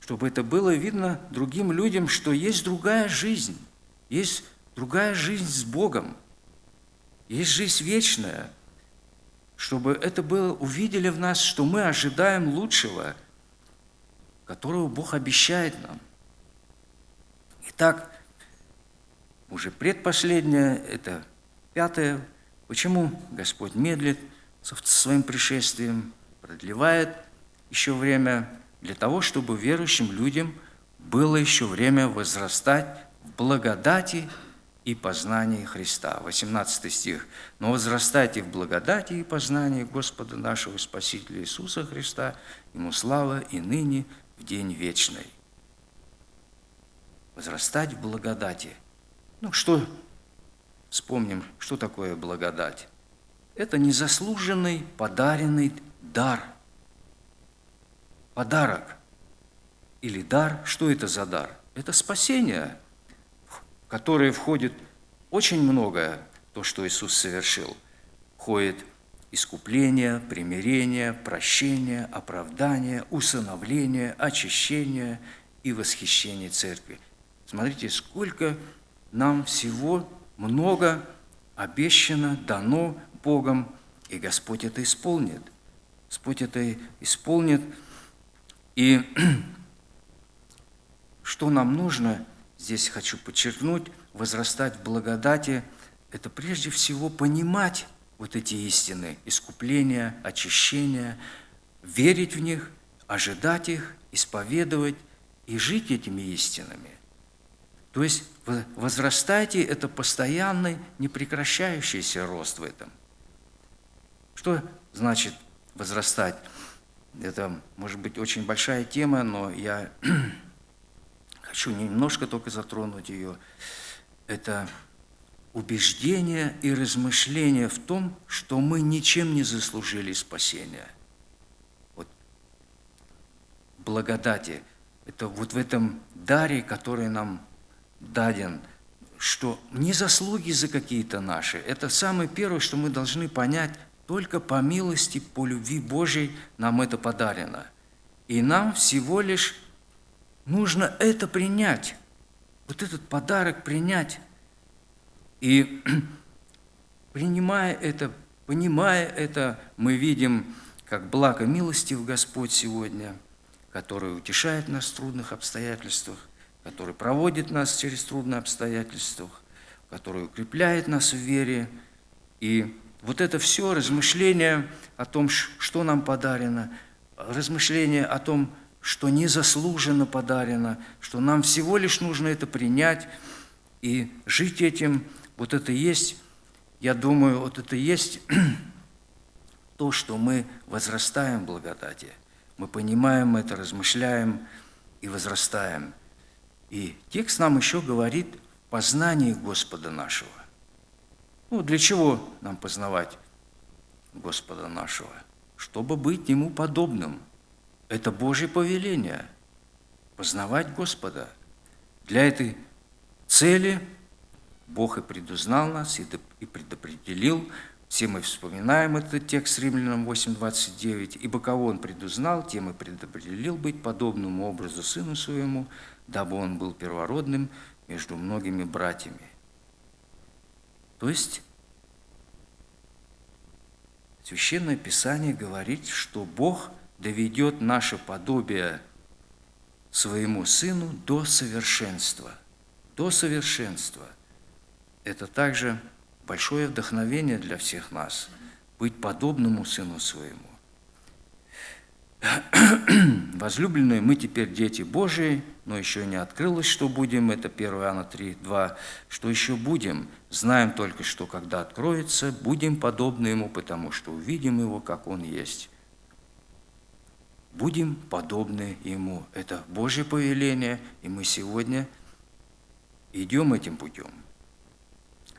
чтобы это было видно другим людям, что есть другая жизнь, есть другая жизнь с Богом, есть жизнь вечная, чтобы это было, увидели в нас, что мы ожидаем лучшего – которого Бог обещает нам. Итак, уже предпоследнее, это пятое. Почему Господь медлит со своим пришествием, продлевает еще время для того, чтобы верующим людям было еще время возрастать в благодати и познании Христа. 18 стих. «Но возрастайте в благодати и познании Господа нашего Спасителя Иисуса Христа, Ему слава и ныне, в день вечный. Возрастать в благодати. Ну что, вспомним, что такое благодать? Это незаслуженный подаренный дар. Подарок. Или дар. Что это за дар? Это спасение, в которое входит очень многое, то, что Иисус совершил. Входит искупление, примирение, прощение, оправдание, усыновление, очищение и восхищение церкви. Смотрите, сколько нам всего много обещано, дано Богом, и Господь это исполнит. Господь это исполнит. И что нам нужно, здесь хочу подчеркнуть, возрастать в благодати, это прежде всего понимать, вот эти истины, искупления, очищения, верить в них, ожидать их, исповедовать и жить этими истинами. То есть возрастайте – это постоянный, непрекращающийся рост в этом. Что значит возрастать? Это, может быть, очень большая тема, но я хочу немножко только затронуть ее. Это убеждение и размышление в том, что мы ничем не заслужили спасения. Вот благодати – это вот в этом даре, который нам даден, что не заслуги за какие-то наши. Это самое первое, что мы должны понять, только по милости, по любви Божьей нам это подарено. И нам всего лишь нужно это принять, вот этот подарок принять. И принимая это, понимая это, мы видим, как благо милостив Господь сегодня, который утешает нас в трудных обстоятельствах, который проводит нас через трудные обстоятельства, который укрепляет нас в вере. И вот это все размышление о том, что нам подарено, размышление о том, что незаслуженно подарено, что нам всего лишь нужно это принять и жить этим – вот это есть, я думаю, вот это есть то, что мы возрастаем в благодати. Мы понимаем это, размышляем и возрастаем. И текст нам еще говорит познание Господа нашего. Ну, для чего нам познавать Господа нашего? Чтобы быть Ему подобным. Это Божье повеление – познавать Господа. Для этой цели – Бог и предузнал нас, и предопределил. Все мы вспоминаем этот текст Римлянам 8.29. «Ибо кого Он предузнал, тем и предопределил быть подобному образу Сыну Своему, дабы Он был первородным между многими братьями». То есть Священное Писание говорит, что Бог доведет наше подобие своему Сыну до совершенства. До совершенства – это также большое вдохновение для всех нас быть подобному Сыну Своему. Возлюбленные, мы теперь дети Божии, но еще не открылось, что будем, это 1 Иоанна 3, 2, что еще будем, знаем только, что когда откроется, будем подобны Ему, потому что увидим Его, как Он есть. Будем подобны Ему. Это Божье повеление, и мы сегодня идем этим путем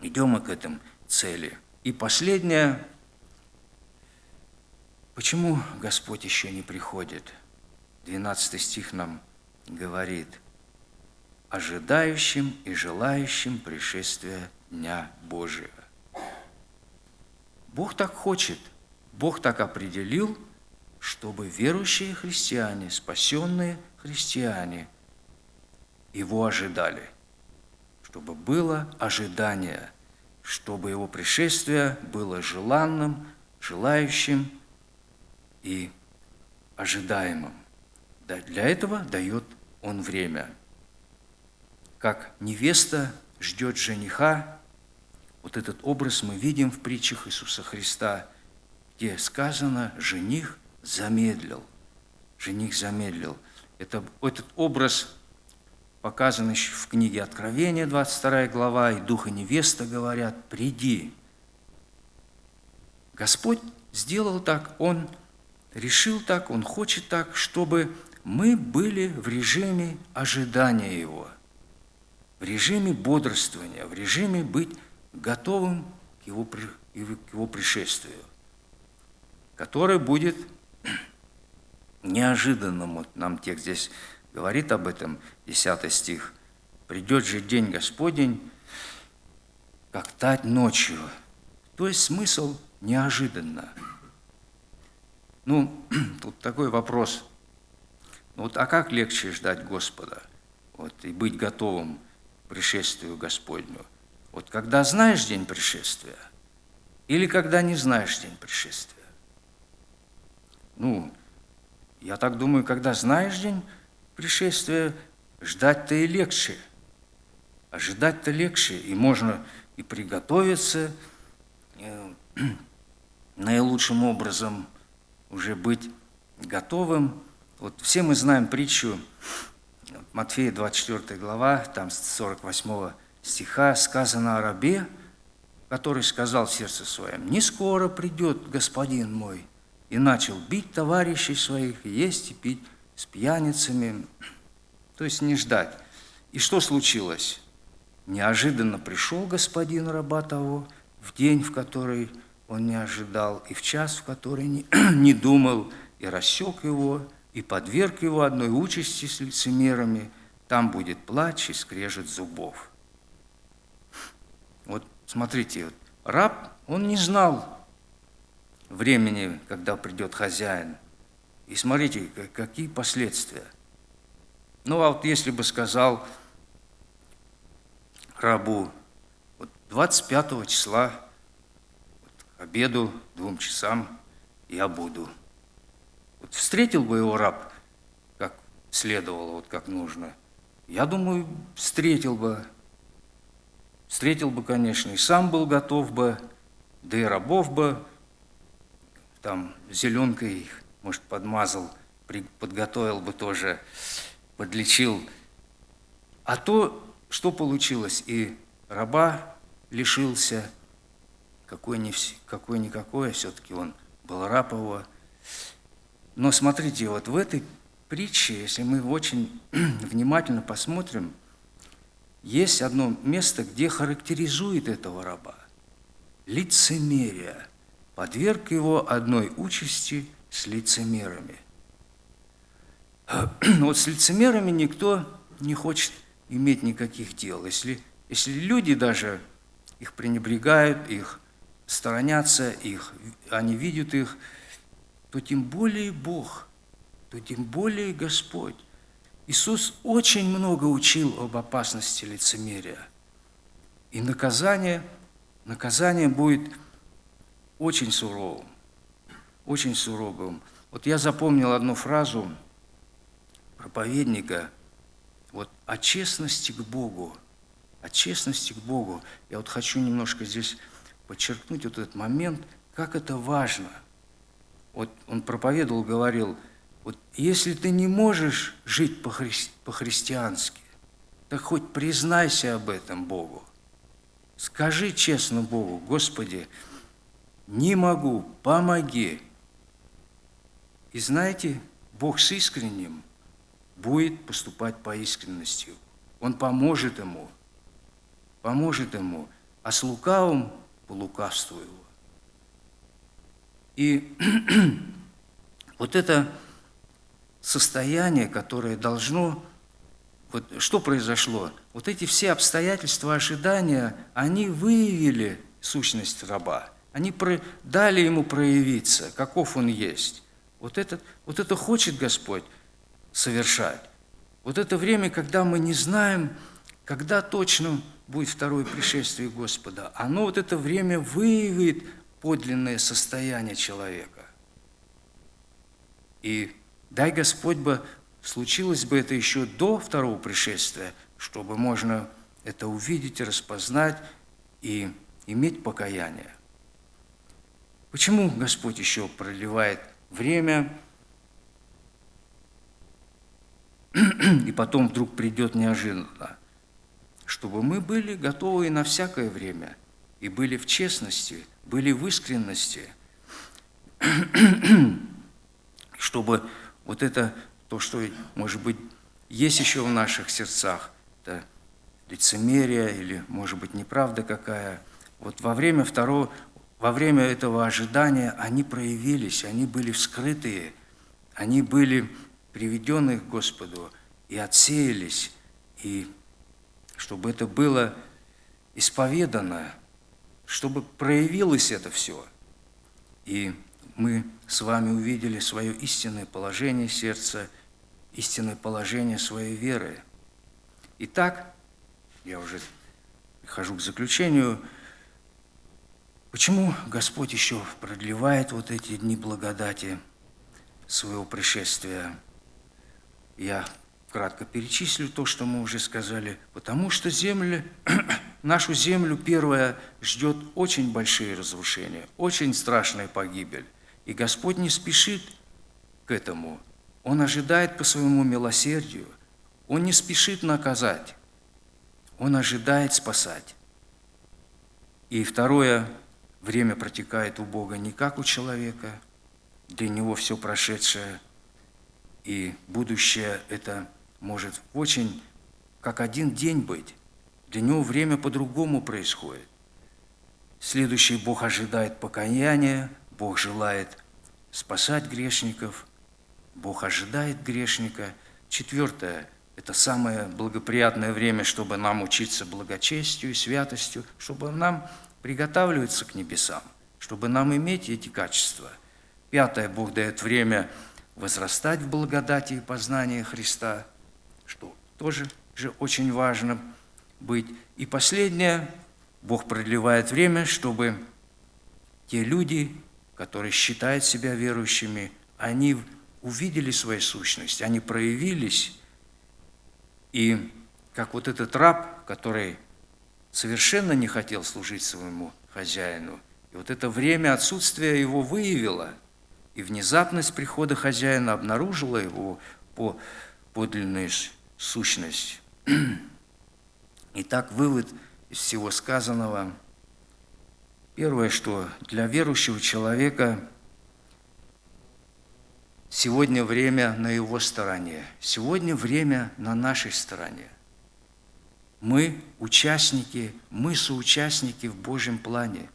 идем мы к этому цели. И последнее, почему Господь еще не приходит? 12 стих нам говорит, ожидающим и желающим пришествия Дня Божия. Бог так хочет, Бог так определил, чтобы верующие христиане, спасенные христиане Его ожидали, чтобы было ожидание, чтобы Его пришествие было желанным, желающим и ожидаемым. Для этого дает Он время. Как невеста ждет жениха, вот этот образ мы видим в притчах Иисуса Христа, где сказано «жених замедлил». Жених замедлил. Это, этот образ показан еще в книге Откровения, 22 глава, и Дух и невеста говорят «приди». Господь сделал так, Он решил так, Он хочет так, чтобы мы были в режиме ожидания Его, в режиме бодрствования, в режиме быть готовым к Его, к его пришествию, которое будет неожиданным. Вот нам текст здесь говорит об этом, 10 стих. «Придет же день Господень, как тать ночью». То есть смысл неожиданно. Ну, тут такой вопрос. Ну, вот, а как легче ждать Господа вот, и быть готовым к пришествию Господню? Вот когда знаешь день пришествия или когда не знаешь день пришествия? Ну, я так думаю, когда знаешь день пришествия, ждать-то и легче. Ожидать-то легче, и можно и приготовиться э, наилучшим образом, уже быть готовым. Вот все мы знаем притчу Матфея 24 глава, там с 48 стиха сказано о рабе, который сказал в сердце своем, «Не скоро придет господин мой», и начал бить товарищей своих, есть и пить с пьяницами, то есть не ждать. И что случилось? Неожиданно пришел господин раба в день, в который он не ожидал, и в час, в который не, не думал, и рассек его, и подверг его одной участи с лицемерами, там будет плач и скрежет зубов. Вот смотрите, вот, раб, он не знал времени, когда придет хозяин. И смотрите, какие последствия. Ну, а вот если бы сказал рабу, вот 25 числа вот, к обеду, двум часам я буду. Вот встретил бы его раб, как следовало, вот как нужно. Я думаю, встретил бы, Встретил бы, конечно, и сам был готов бы, да и рабов бы там зеленкой, может, подмазал, подготовил бы тоже, подлечил. А то, что получилось, и раба лишился, какой-никакой, все-таки он был раб его. Но смотрите, вот в этой притче, если мы очень внимательно посмотрим, есть одно место, где характеризует этого раба. Лицемерие. Подверг его одной участи с лицемерами. Вот с лицемерами никто не хочет иметь никаких дел. Если, если люди даже их пренебрегают, их сторонятся, их, они видят их, то тем более Бог, то тем более Господь. Иисус очень много учил об опасности лицемерия. И наказание, наказание будет очень суровым, очень суровым. Вот я запомнил одну фразу проповедника вот, о честности к Богу, о честности к Богу. Я вот хочу немножко здесь подчеркнуть вот этот момент, как это важно. Вот он проповедовал, говорил – вот если ты не можешь жить по-христиански, так хоть признайся об этом Богу. Скажи честно Богу, Господи, не могу, помоги. И знаете, Бог с искренним будет поступать по искренности. Он поможет ему, поможет ему, а с лукавым по лукавству его. И вот это состояние, которое должно вот что произошло? Вот эти все обстоятельства ожидания, они выявили сущность раба. Они дали ему проявиться, каков он есть. Вот это, вот это хочет Господь совершать. Вот это время, когда мы не знаем, когда точно будет второе пришествие Господа, оно вот это время выявит подлинное состояние человека. И дай Господь бы, случилось бы это еще до второго пришествия, чтобы можно это увидеть, распознать и иметь покаяние. Почему Господь еще проливает время, и потом вдруг придет неожиданно? Чтобы мы были готовы на всякое время, и были в честности, были в искренности, чтобы вот это, то, что, может быть, есть еще в наших сердцах, это лицемерие или, может быть, неправда какая, вот во время второго, во время этого ожидания они проявились, они были вскрытые, они были приведены к Господу и отсеялись, и чтобы это было исповедано, чтобы проявилось это все. И мы с вами увидели свое истинное положение сердца, истинное положение своей веры. Итак, я уже прихожу к заключению – Почему Господь еще продлевает вот эти дни благодати своего пришествия? Я кратко перечислю то, что мы уже сказали. Потому что земля, нашу землю первая ждет очень большие разрушения, очень страшная погибель. И Господь не спешит к этому. Он ожидает по своему милосердию. Он не спешит наказать. Он ожидает спасать. И второе, Время протекает у Бога не как у человека, для него все прошедшее и будущее это может очень как один день быть. Для него время по-другому происходит. Следующий Бог ожидает покаяния, Бог желает спасать грешников, Бог ожидает грешника. Четвертое – это самое благоприятное время, чтобы нам учиться благочестию, святостью, чтобы нам приготавливается к небесам, чтобы нам иметь эти качества. Пятое, Бог дает время возрастать в благодати и познании Христа, что тоже же очень важно быть. И последнее, Бог продлевает время, чтобы те люди, которые считают себя верующими, они увидели свою сущность, они проявились, и как вот этот раб, который совершенно не хотел служить своему хозяину. И вот это время отсутствия его выявило, и внезапность прихода хозяина обнаружила его по подлинную сущность. Итак, вывод из всего сказанного. Первое, что для верующего человека сегодня время на его стороне, сегодня время на нашей стороне – мы участники, мы соучастники в Божьем плане.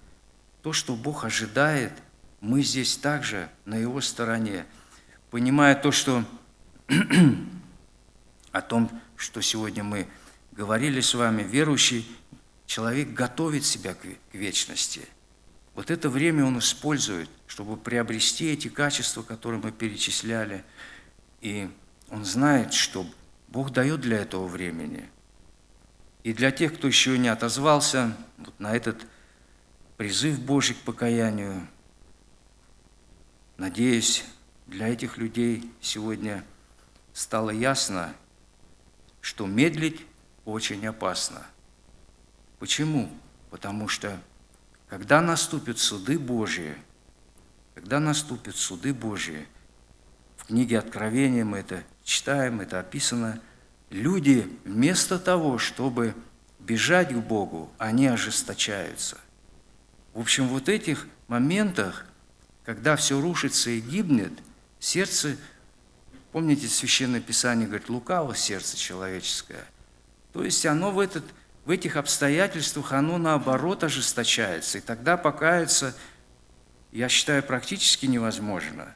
То, что Бог ожидает, мы здесь также на Его стороне. Понимая то, что о том, что сегодня мы говорили с вами, верующий человек готовит себя к вечности. Вот это время он использует, чтобы приобрести эти качества, которые мы перечисляли. И он знает, что Бог дает для этого времени – и для тех, кто еще не отозвался вот на этот призыв Божий к покаянию, надеюсь, для этих людей сегодня стало ясно, что медлить очень опасно. Почему? Потому что когда наступят суды Божьи, когда наступят суды Божьи, в книге Откровения мы это читаем, это описано – люди вместо того, чтобы бежать к Богу, они ожесточаются. В общем, вот этих моментах, когда все рушится и гибнет, сердце, помните, Священное Писание говорит, лукаво сердце человеческое. То есть оно в, этот, в этих обстоятельствах, оно наоборот ожесточается. И тогда покаяться, я считаю, практически невозможно,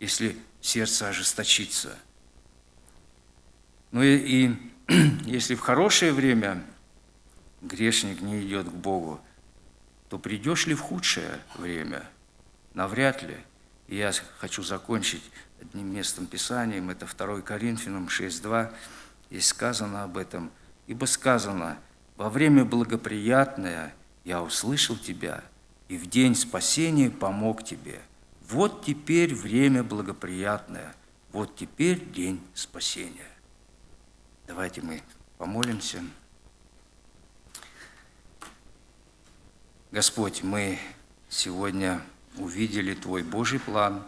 если сердце ожесточится – ну и, и если в хорошее время грешник не идет к Богу, то придешь ли в худшее время? Навряд ли. И я хочу закончить одним местом Писанием, это 2 Коринфянам 6.2, здесь сказано об этом. «Ибо сказано, во время благоприятное я услышал тебя, и в день спасения помог тебе. Вот теперь время благоприятное, вот теперь день спасения». Давайте мы помолимся. Господь, мы сегодня увидели Твой Божий план,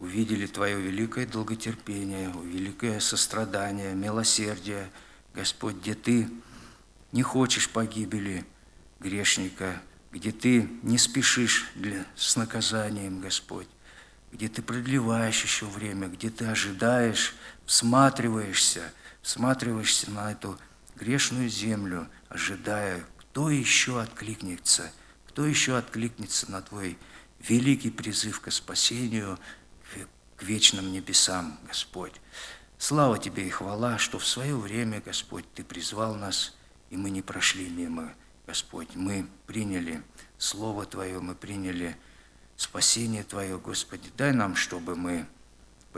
увидели Твое великое долготерпение, великое сострадание, милосердие, Господь, где Ты не хочешь погибели грешника, где Ты не спешишь для, с наказанием, Господь, где Ты продлеваешь еще время, где Ты ожидаешь, всматриваешься, всматриваешься на эту грешную землю, ожидая, кто еще откликнется, кто еще откликнется на Твой великий призыв к спасению, к вечным небесам, Господь. Слава Тебе и хвала, что в свое время, Господь, Ты призвал нас, и мы не прошли мимо, Господь. Мы приняли Слово Твое, мы приняли спасение Твое, Господи. Дай нам, чтобы мы,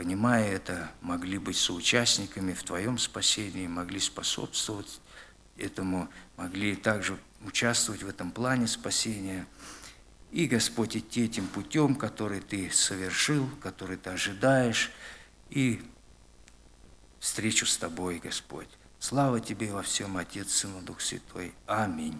понимая это, могли быть соучастниками в Твоем спасении, могли способствовать этому, могли также участвовать в этом плане спасения – и, Господь, идти этим путем, который Ты совершил, который Ты ожидаешь, и встречу с Тобой, Господь. Слава Тебе во всем, Отец, Сын и Дух Святой. Аминь.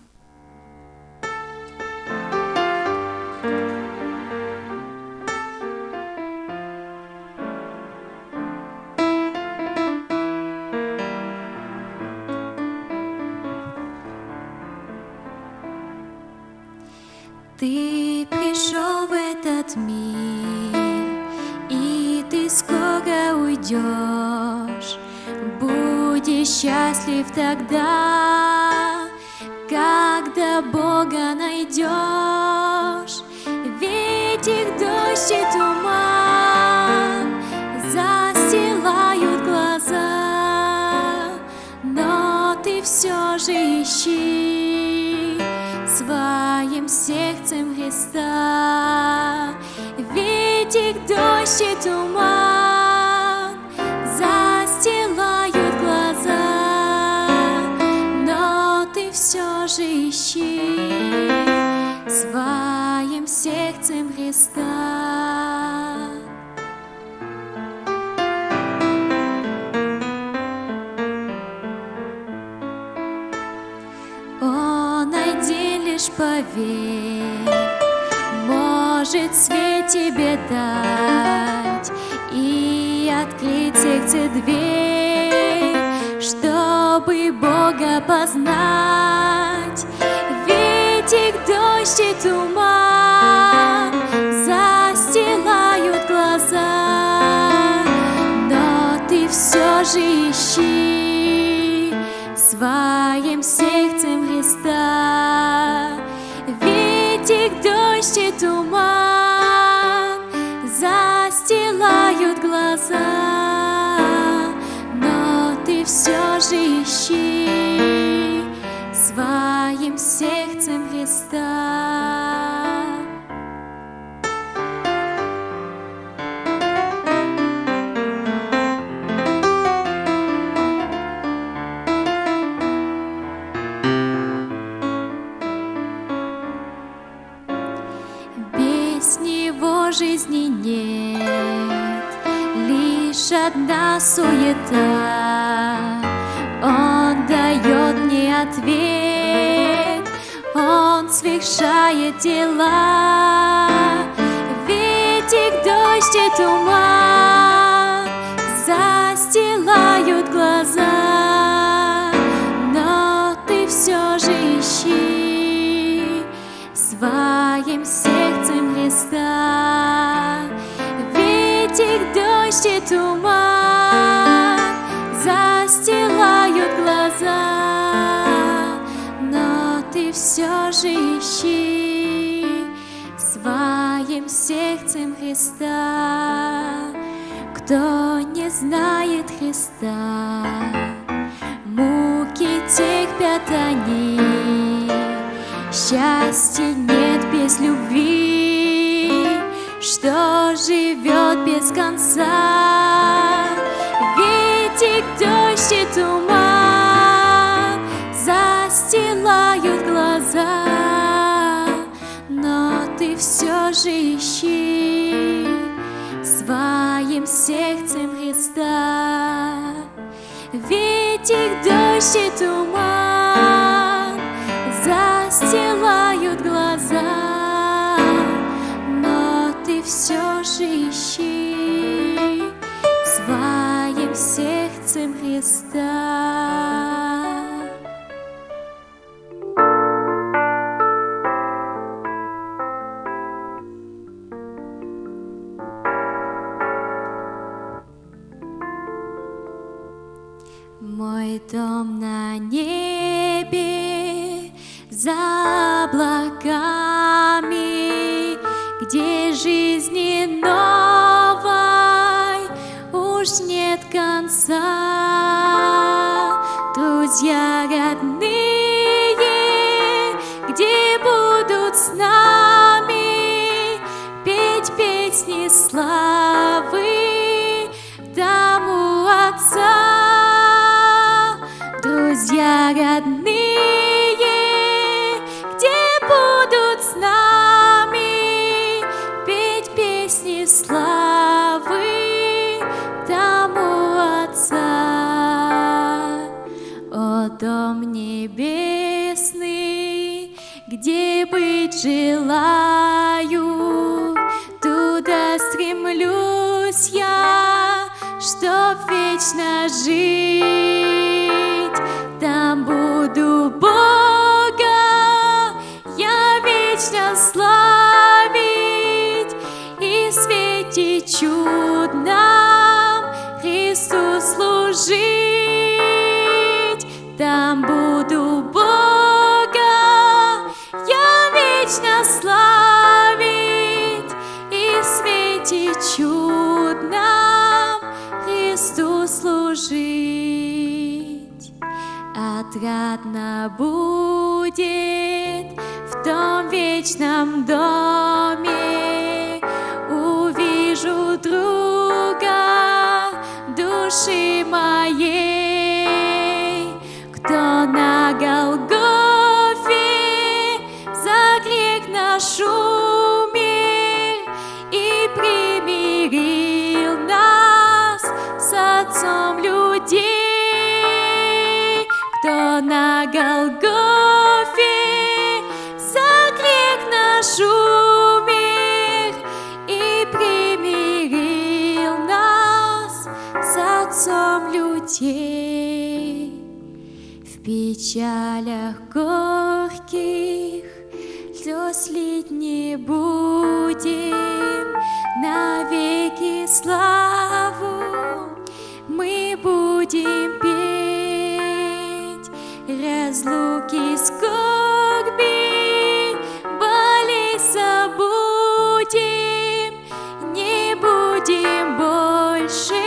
Ищи своим сердцем Христа. Кто не знает Христа, тех пятаний. Счастья нет без любви, что живет без конца. Все же ищи своим сердцем Христа. Ветик, дождь и туман застилают глаза, но ты все же ищи своим сердцем Христа. Мой дом на небе за облаками, где жизни новой уж нет конца. Друзья родные, где будут с нами петь песни славы тому Отца. Друзья родные, где будут с нами петь песни славы тому Отца. О, дом небесный, где быть желаю, туда стремлюсь я, чтоб вечно жить. Там буду Бога, я вечно славить и в свете чудном Христу служить. Там буду будет в том вечном доме, увижу друга души моей, кто на Голгофе за грех на Голгофе за грех наш умер и примирил нас с Отцом людей. В печалях горьких слез лить не будем, навеки славу мы будем петь. Разлуки скорби, болей забудем, не будем больше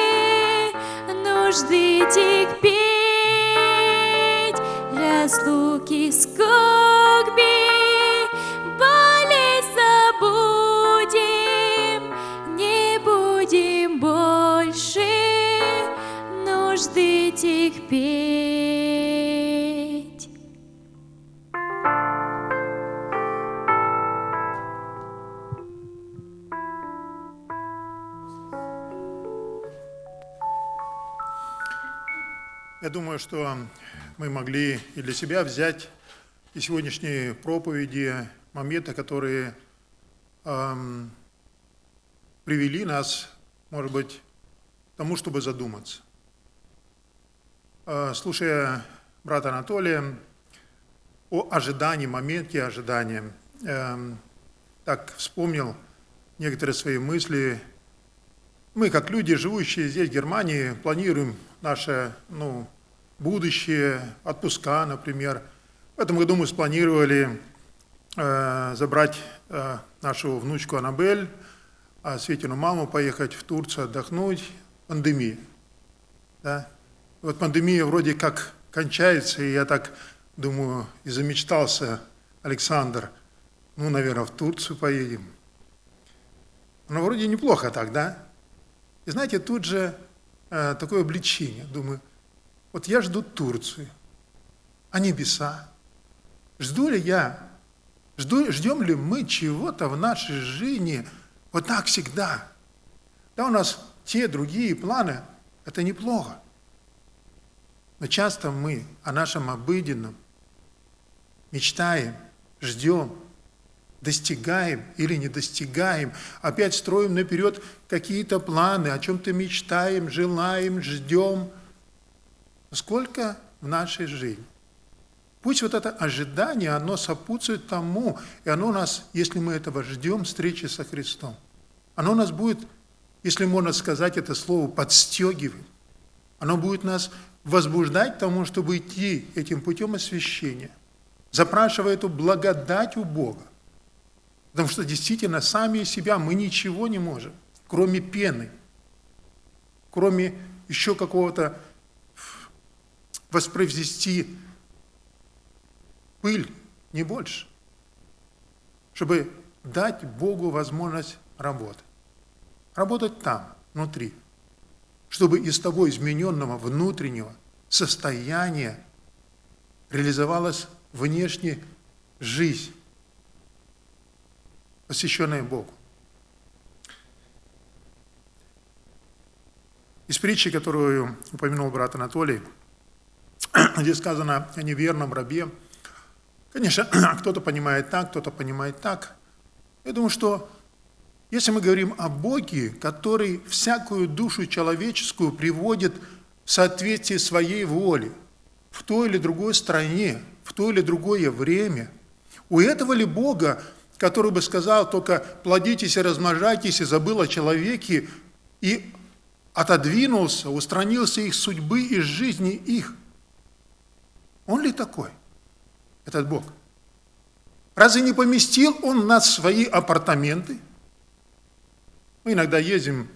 нужды терпеть. Разлуки скорби, болей забудем, не Я думаю, что мы могли и для себя взять из сегодняшней проповеди моменты, которые эм, привели нас, может быть, к тому, чтобы задуматься. Э, слушая брата Анатолия о ожидании, моменте ожидания, эм, так вспомнил некоторые свои мысли. Мы, как люди, живущие здесь, в Германии, планируем наше ну, будущее, отпуска, например. В этом году мы спланировали э, забрать э, нашу внучку Аннабель, а Светину маму поехать в Турцию отдохнуть. Пандемия. Да? Вот пандемия вроде как кончается, и я так думаю, и замечтался Александр, ну, наверное, в Турцию поедем. Ну, вроде неплохо так, да? И знаете, тут же э, такое обличение. Думаю, вот я жду Турцию, а небеса. Жду ли я, жду, ждем ли мы чего-то в нашей жизни вот так всегда? Да, у нас те другие планы, это неплохо. Но часто мы о нашем обыденном мечтаем, ждем, достигаем или не достигаем, опять строим наперед какие-то планы, о чем-то мечтаем, желаем, ждем. Сколько в нашей жизни? Пусть вот это ожидание, оно сопутствует тому, и оно нас, если мы этого ждем, встречи со Христом, оно нас будет, если можно сказать это слово, подстегивать. Оно будет нас возбуждать к тому, чтобы идти этим путем освящения, запрашивая эту благодать у Бога. Потому что действительно сами из себя мы ничего не можем, кроме пены, кроме еще какого-то воспроизвести пыль, не больше, чтобы дать Богу возможность работать. Работать там, внутри, чтобы из того измененного внутреннего состояния реализовалась внешняя жизнь, посвященная Богу. Из притчи, которую упомянул брат Анатолий, где сказано о неверном рабе. Конечно, кто-то понимает так, кто-то понимает так. Я думаю, что если мы говорим о Боге, который всякую душу человеческую приводит в соответствие своей воли, в той или другой стране, в то или другое время, у этого ли Бога который бы сказал только плодитесь и размножайтесь, и забыл о человеке, и отодвинулся, устранился их судьбы и жизни их. Он ли такой, этот Бог? Разве не поместил он нас в свои апартаменты? Мы иногда ездим,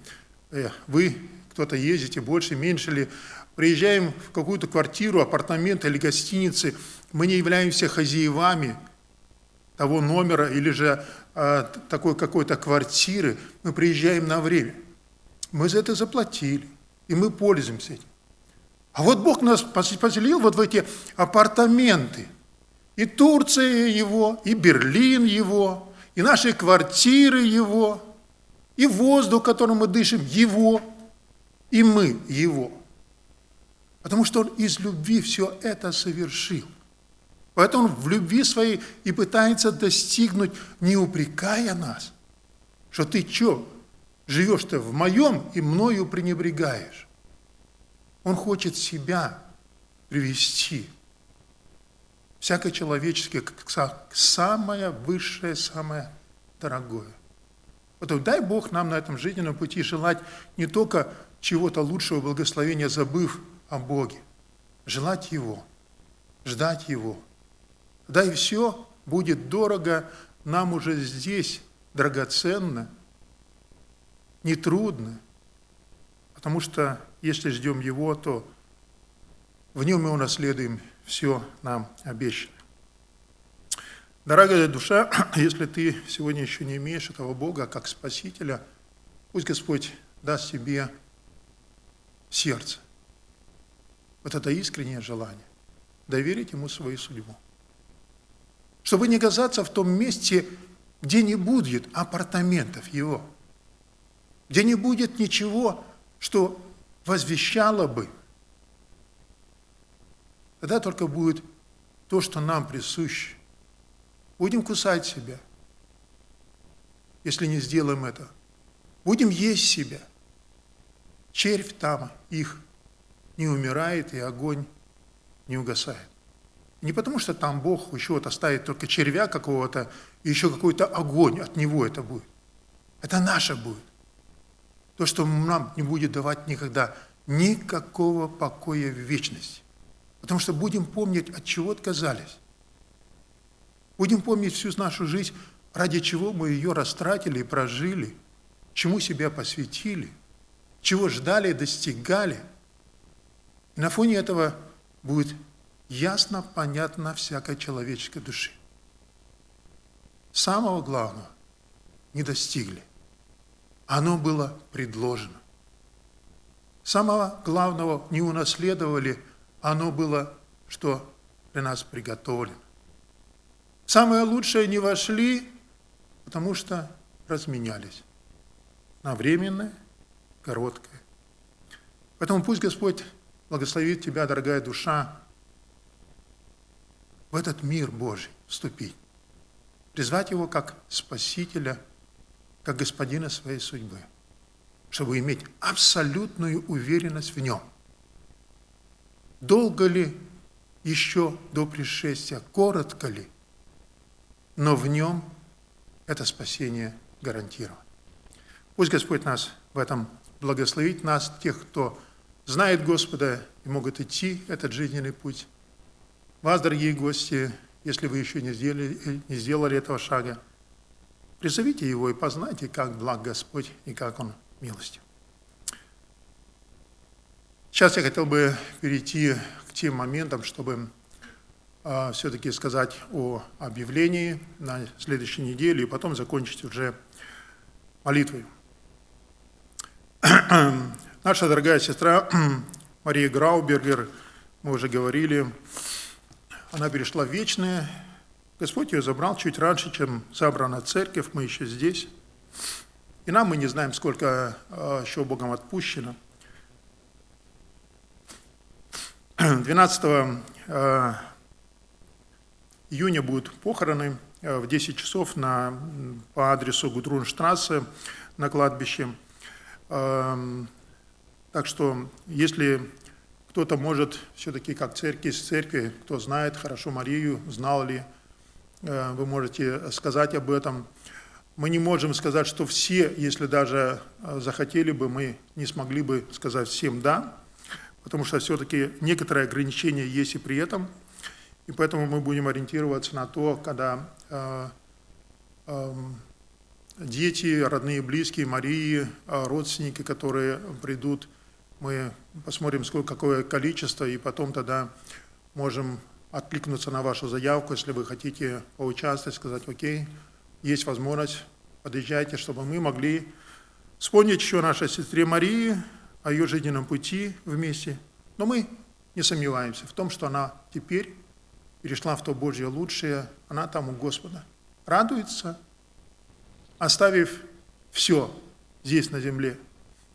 э, вы, кто-то ездите больше, меньше ли, приезжаем в какую-то квартиру, апартамент или гостиницы, мы не являемся хозяевами, того номера или же э, такой какой-то квартиры, мы приезжаем на время. Мы за это заплатили, и мы пользуемся этим. А вот Бог нас поселил вот в эти апартаменты. И Турция его, и Берлин его, и наши квартиры его, и воздух, которым мы дышим, его, и мы его. Потому что Он из любви все это совершил. Поэтому он в любви своей и пытается достигнуть, не упрекая нас, что ты что, живешь-то в моем и мною пренебрегаешь. Он хочет себя привести, всякое человеческое, как самое высшее, самое дорогое. Поэтому дай Бог нам на этом жизненном пути желать не только чего-то лучшего благословения, забыв о Боге, желать Его, ждать Его – да и все будет дорого нам уже здесь, драгоценно, нетрудно, потому что если ждем Его, то в Нем мы унаследуем все нам обещано. Дорогая душа, если ты сегодня еще не имеешь этого Бога как Спасителя, пусть Господь даст тебе сердце. Вот это искреннее желание доверить Ему свою судьбу чтобы не оказаться в том месте, где не будет апартаментов его, где не будет ничего, что возвещало бы. Тогда только будет то, что нам присуще. Будем кусать себя, если не сделаем это. Будем есть себя. Червь там их не умирает, и огонь не угасает. Не потому, что там Бог еще вот оставит только червя какого-то, и еще какой-то огонь от него это будет. Это наше будет. То, что нам не будет давать никогда никакого покоя в вечности. Потому что будем помнить, от чего отказались. Будем помнить всю нашу жизнь, ради чего мы ее растратили и прожили, чему себя посвятили, чего ждали и достигали. И на фоне этого будет ясно, понятно всякой человеческой души. Самого главного не достигли. Оно было предложено. Самого главного не унаследовали, оно было, что для нас приготовлено. Самое лучшее не вошли, потому что разменялись на временное, короткое. Поэтому пусть Господь благословит тебя, дорогая душа, в этот мир Божий вступить, призвать Его как Спасителя, как Господина своей судьбы, чтобы иметь абсолютную уверенность в Нем. Долго ли еще до пришествия, коротко ли, но в Нем это спасение гарантировано. Пусть Господь нас в этом благословит, нас, тех, кто знает Господа и могут идти этот жизненный путь. Вас, дорогие гости, если вы еще не сделали, не сделали этого шага, призовите его и познайте, как благ Господь и как Он милостив. Сейчас я хотел бы перейти к тем моментам, чтобы э, все-таки сказать о объявлении на следующей неделе и потом закончить уже молитвой. Наша дорогая сестра Мария Граубергер, мы уже говорили, она перешла в вечное. Господь ее забрал чуть раньше, чем забрана церковь, мы еще здесь. И нам мы не знаем, сколько а, еще Богом отпущено. 12 а, июня будут похороны а, в 10 часов на, по адресу Гудрунштрассе на кладбище. Так что, если кто-то может все-таки как церковь из церкви, кто знает хорошо Марию, знал ли, вы можете сказать об этом. Мы не можем сказать, что все, если даже э, захотели бы, мы не смогли бы сказать всем «да», потому что все-таки некоторые ограничения есть и при этом, и поэтому мы будем ориентироваться на то, когда э, эм, дети, родные, близкие Марии, родственники, которые придут мы посмотрим, сколько, какое количество, и потом тогда можем откликнуться на вашу заявку, если вы хотите поучаствовать, сказать, окей, есть возможность, подъезжайте, чтобы мы могли вспомнить еще нашей сестре Марии, о ее жизненном пути вместе. Но мы не сомневаемся в том, что она теперь перешла в то Божье лучшее, она там у Господа. Радуется, оставив все здесь на земле,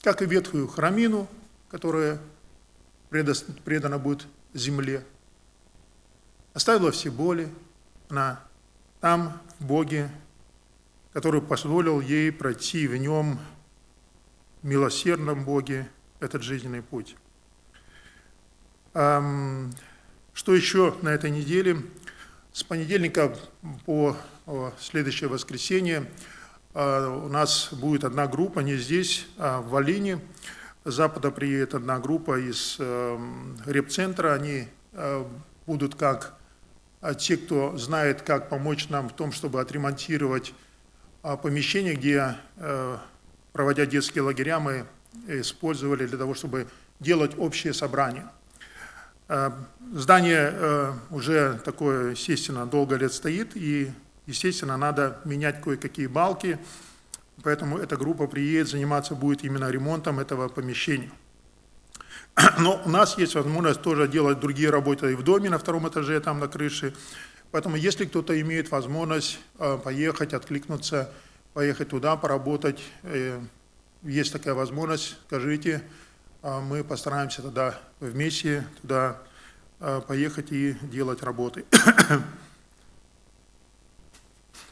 как и ветхую храмину, которая предана будет земле. Оставила все боли, она там, в Боге, который позволил ей пройти в нем, милосердном Боге, этот жизненный путь. Что еще на этой неделе? С понедельника по следующее воскресенье а, у нас будет одна группа, не здесь, а в Волине, с Запада приедет одна группа из репцентра, они э, будут как а те, кто знает, как помочь нам в том, чтобы отремонтировать э, помещение, где, э, проводя детские лагеря, мы использовали для того, чтобы делать общее собрание. Э, здание э, уже такое, естественно, долго лет стоит, и, естественно, надо менять кое-какие балки, Поэтому эта группа приедет, заниматься будет именно ремонтом этого помещения. Но у нас есть возможность тоже делать другие работы и в доме на втором этаже, там на крыше. Поэтому если кто-то имеет возможность э, поехать, откликнуться, поехать туда, поработать, э, есть такая возможность, скажите, э, мы постараемся тогда вместе туда поехать и делать работы.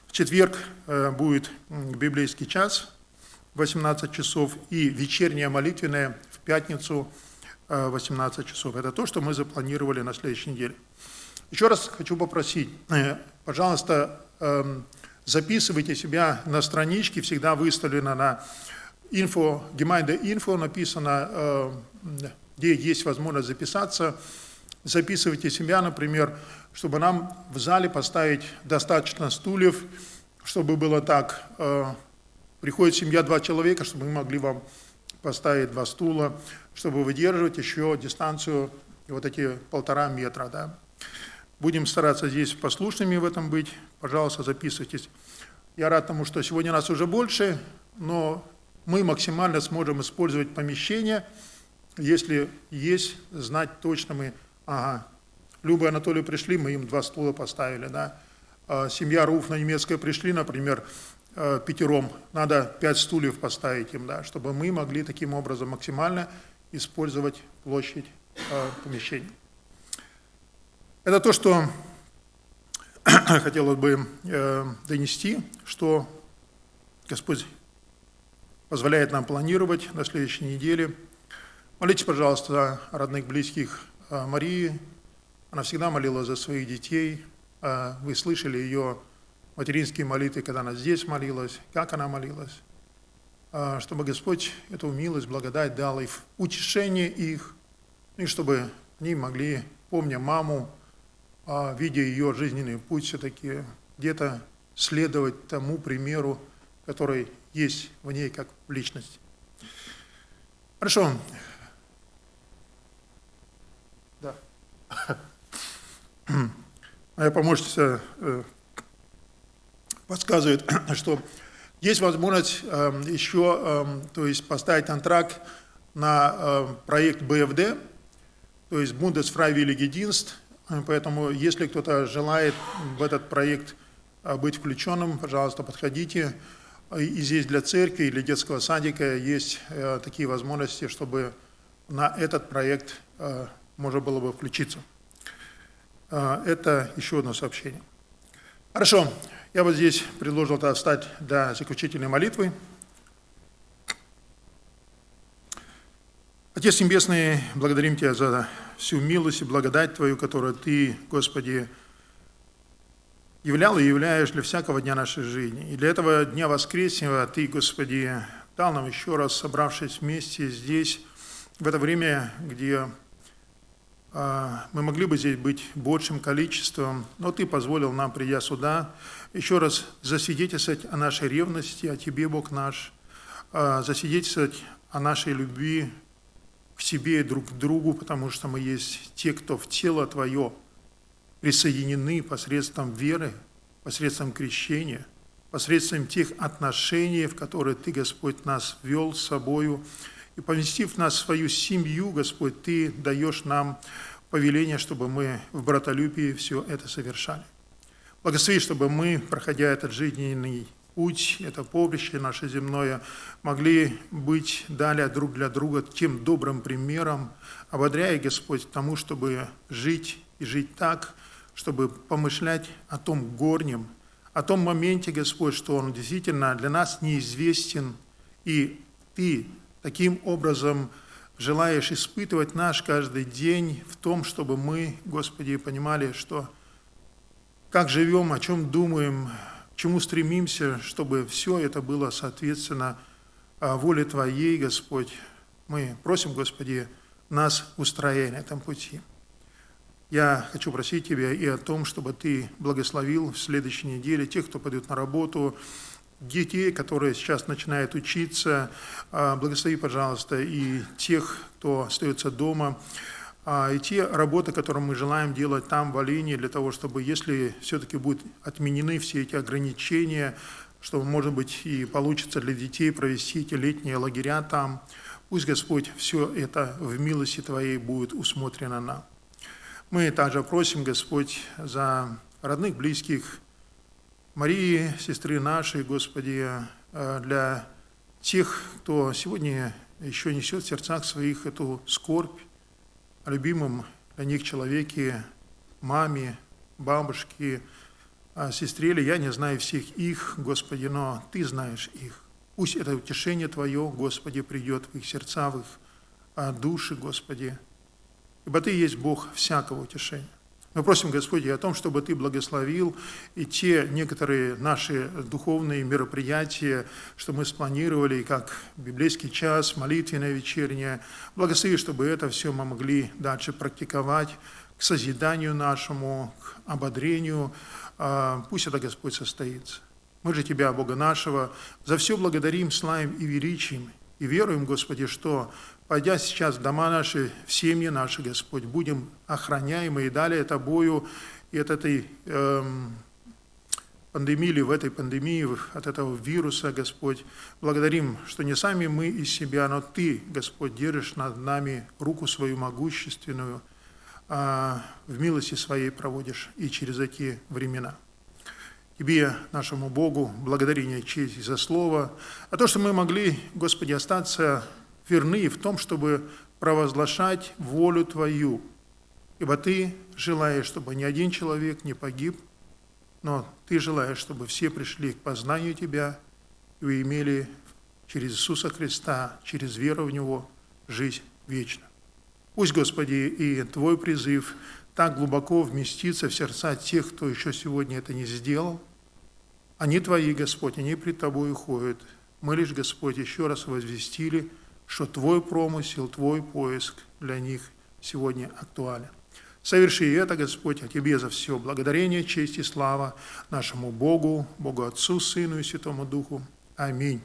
В четверг будет библейский час, 18 часов, и вечерняя молитвенная в пятницу, 18 э, часов. Это то, что мы запланировали на следующей неделе. Еще раз хочу попросить, э, пожалуйста, эм, записывайте себя на страничке, всегда выставлено на Gemeinde инфо написано, где есть возможность записаться. Записывайте себя, например, чтобы нам в зале поставить достаточно стульев, чтобы было так, э, приходит семья, два человека, чтобы мы могли вам поставить два стула, чтобы выдерживать еще дистанцию вот эти полтора метра. Да? Будем стараться здесь послушными в этом быть. Пожалуйста, записывайтесь. Я рад тому, что сегодня нас уже больше, но мы максимально сможем использовать помещение, если есть, знать точно мы, ага, Люба и Анатолий пришли, мы им два стула поставили, да. А семья Руф на немецкое пришли, например, э, пятером, надо пять стульев поставить им, да, чтобы мы могли таким образом максимально использовать площадь э, помещений. Это то, что хотелось бы э, донести, что Господь позволяет нам планировать на следующей неделе. Молитесь, пожалуйста, о родных, близких Марии. Она всегда молила за своих детей. Вы слышали ее материнские молитвы, когда она здесь молилась, как она молилась. Чтобы Господь эту милость, благодать дал и в утешение их, и чтобы они могли, помня маму, видя ее жизненный путь, все-таки где-то следовать тому примеру, который есть в ней как в личности. Хорошо. Да. Моя помощница э, подсказывает, что есть возможность э, еще э, то есть поставить антракт на проект БФД, то есть Bundesfreiwillige Dienst, поэтому если кто-то желает в этот проект быть включенным, пожалуйста, подходите. И здесь для церкви или детского садика есть э, такие возможности, чтобы на этот проект э, можно было бы включиться. Э, это еще одно сообщение. Хорошо, я вот здесь предложил это встать для заключительной молитвы. Отец Небесный, благодарим Тебя за всю милость и благодать Твою, которую Ты, Господи, являл и являешь для всякого дня нашей жизни. И для этого дня воскресного Ты, Господи, дал нам еще раз, собравшись вместе здесь, в это время, где а, мы могли бы здесь быть большим количеством, но Ты позволил нам, придя сюда, еще раз засвидетельствовать о нашей ревности, о Тебе, Бог наш, а, засвидетельствовать о нашей любви к Тебе и друг к другу, потому что мы есть те, кто в тело Твое – присоединены посредством веры, посредством крещения, посредством тех отношений, в которые Ты, Господь, нас вел с собою. И поместив нас в свою семью, Господь, Ты даешь нам повеление, чтобы мы в братолюбии все это совершали. Благослови, чтобы мы, проходя этот жизненный путь, это поприще наше земное, могли быть далее друг для друга тем добрым примером, ободряя, Господь, тому, чтобы жить и жить так, чтобы помышлять о том горнем, о том моменте, Господь, что Он действительно для нас неизвестен, и Ты таким образом желаешь испытывать наш каждый день в том, чтобы мы, Господи, понимали, что как живем, о чем думаем, к чему стремимся, чтобы все это было соответственно а, воле Твоей, Господь. Мы просим, Господи, нас устроя на этом пути. Я хочу просить Тебя и о том, чтобы Ты благословил в следующей неделе тех, кто пойдет на работу, детей, которые сейчас начинают учиться. А, благослови, пожалуйста, и тех, кто остается дома, и те работы, которые мы желаем делать там, в Алине, для того, чтобы, если все-таки будут отменены все эти ограничения, чтобы, может быть, и получится для детей провести эти летние лагеря там, пусть Господь все это в милости Твоей будет усмотрено нам. Мы также просим, Господь, за родных, близких Марии, сестры нашей, Господи, э, для тех, кто сегодня еще несет в сердцах своих эту скорбь любимом для них человеке, маме, бабушке, сестре или я не знаю всех их, Господи, но Ты знаешь их. Пусть это утешение Твое, Господи, придет в их сердца, в их а, души, Господи, ибо Ты есть Бог всякого утешения. Мы просим, Господи, о том, чтобы Ты благословил и те некоторые наши духовные мероприятия, что мы спланировали, как библейский час, молитвенное вечернее. Благослови, чтобы это все мы могли дальше практиковать к созиданию нашему, к ободрению. А, пусть это, Господь, состоится. Мы же Тебя, Бога нашего, за все благодарим, славим и величием, И веруем, Господи, что, пойдя сейчас в дома наши, в семьи наши, Господь, будем охраняемы и далее Тобою и от этой эм, пандемии или в этой пандемии, от этого вируса, Господь. Благодарим, что не сами мы из себя, но Ты, Господь, держишь над нами руку свою могущественную, а в милости своей проводишь и через эти времена. Тебе, нашему Богу, благодарение, честь за Слово, а то, что мы могли, Господи, остаться верны в том, чтобы провозглашать волю Твою, ибо Ты желаешь, чтобы ни один человек не погиб, но Ты желаешь, чтобы все пришли к познанию Тебя и имели через Иисуса Христа, через веру в Него, жизнь вечную. Пусть, Господи, и Твой призыв так глубоко вместится в сердца тех, кто еще сегодня это не сделал. Они Твои, Господь, они пред Тобой ходят. Мы лишь, Господь, еще раз возвестили, что Твой промысел, Твой поиск для них сегодня актуален. Соверши это, Господь, а Тебе за все благодарение, честь и слава нашему Богу, Богу Отцу, Сыну и Святому Духу. Аминь.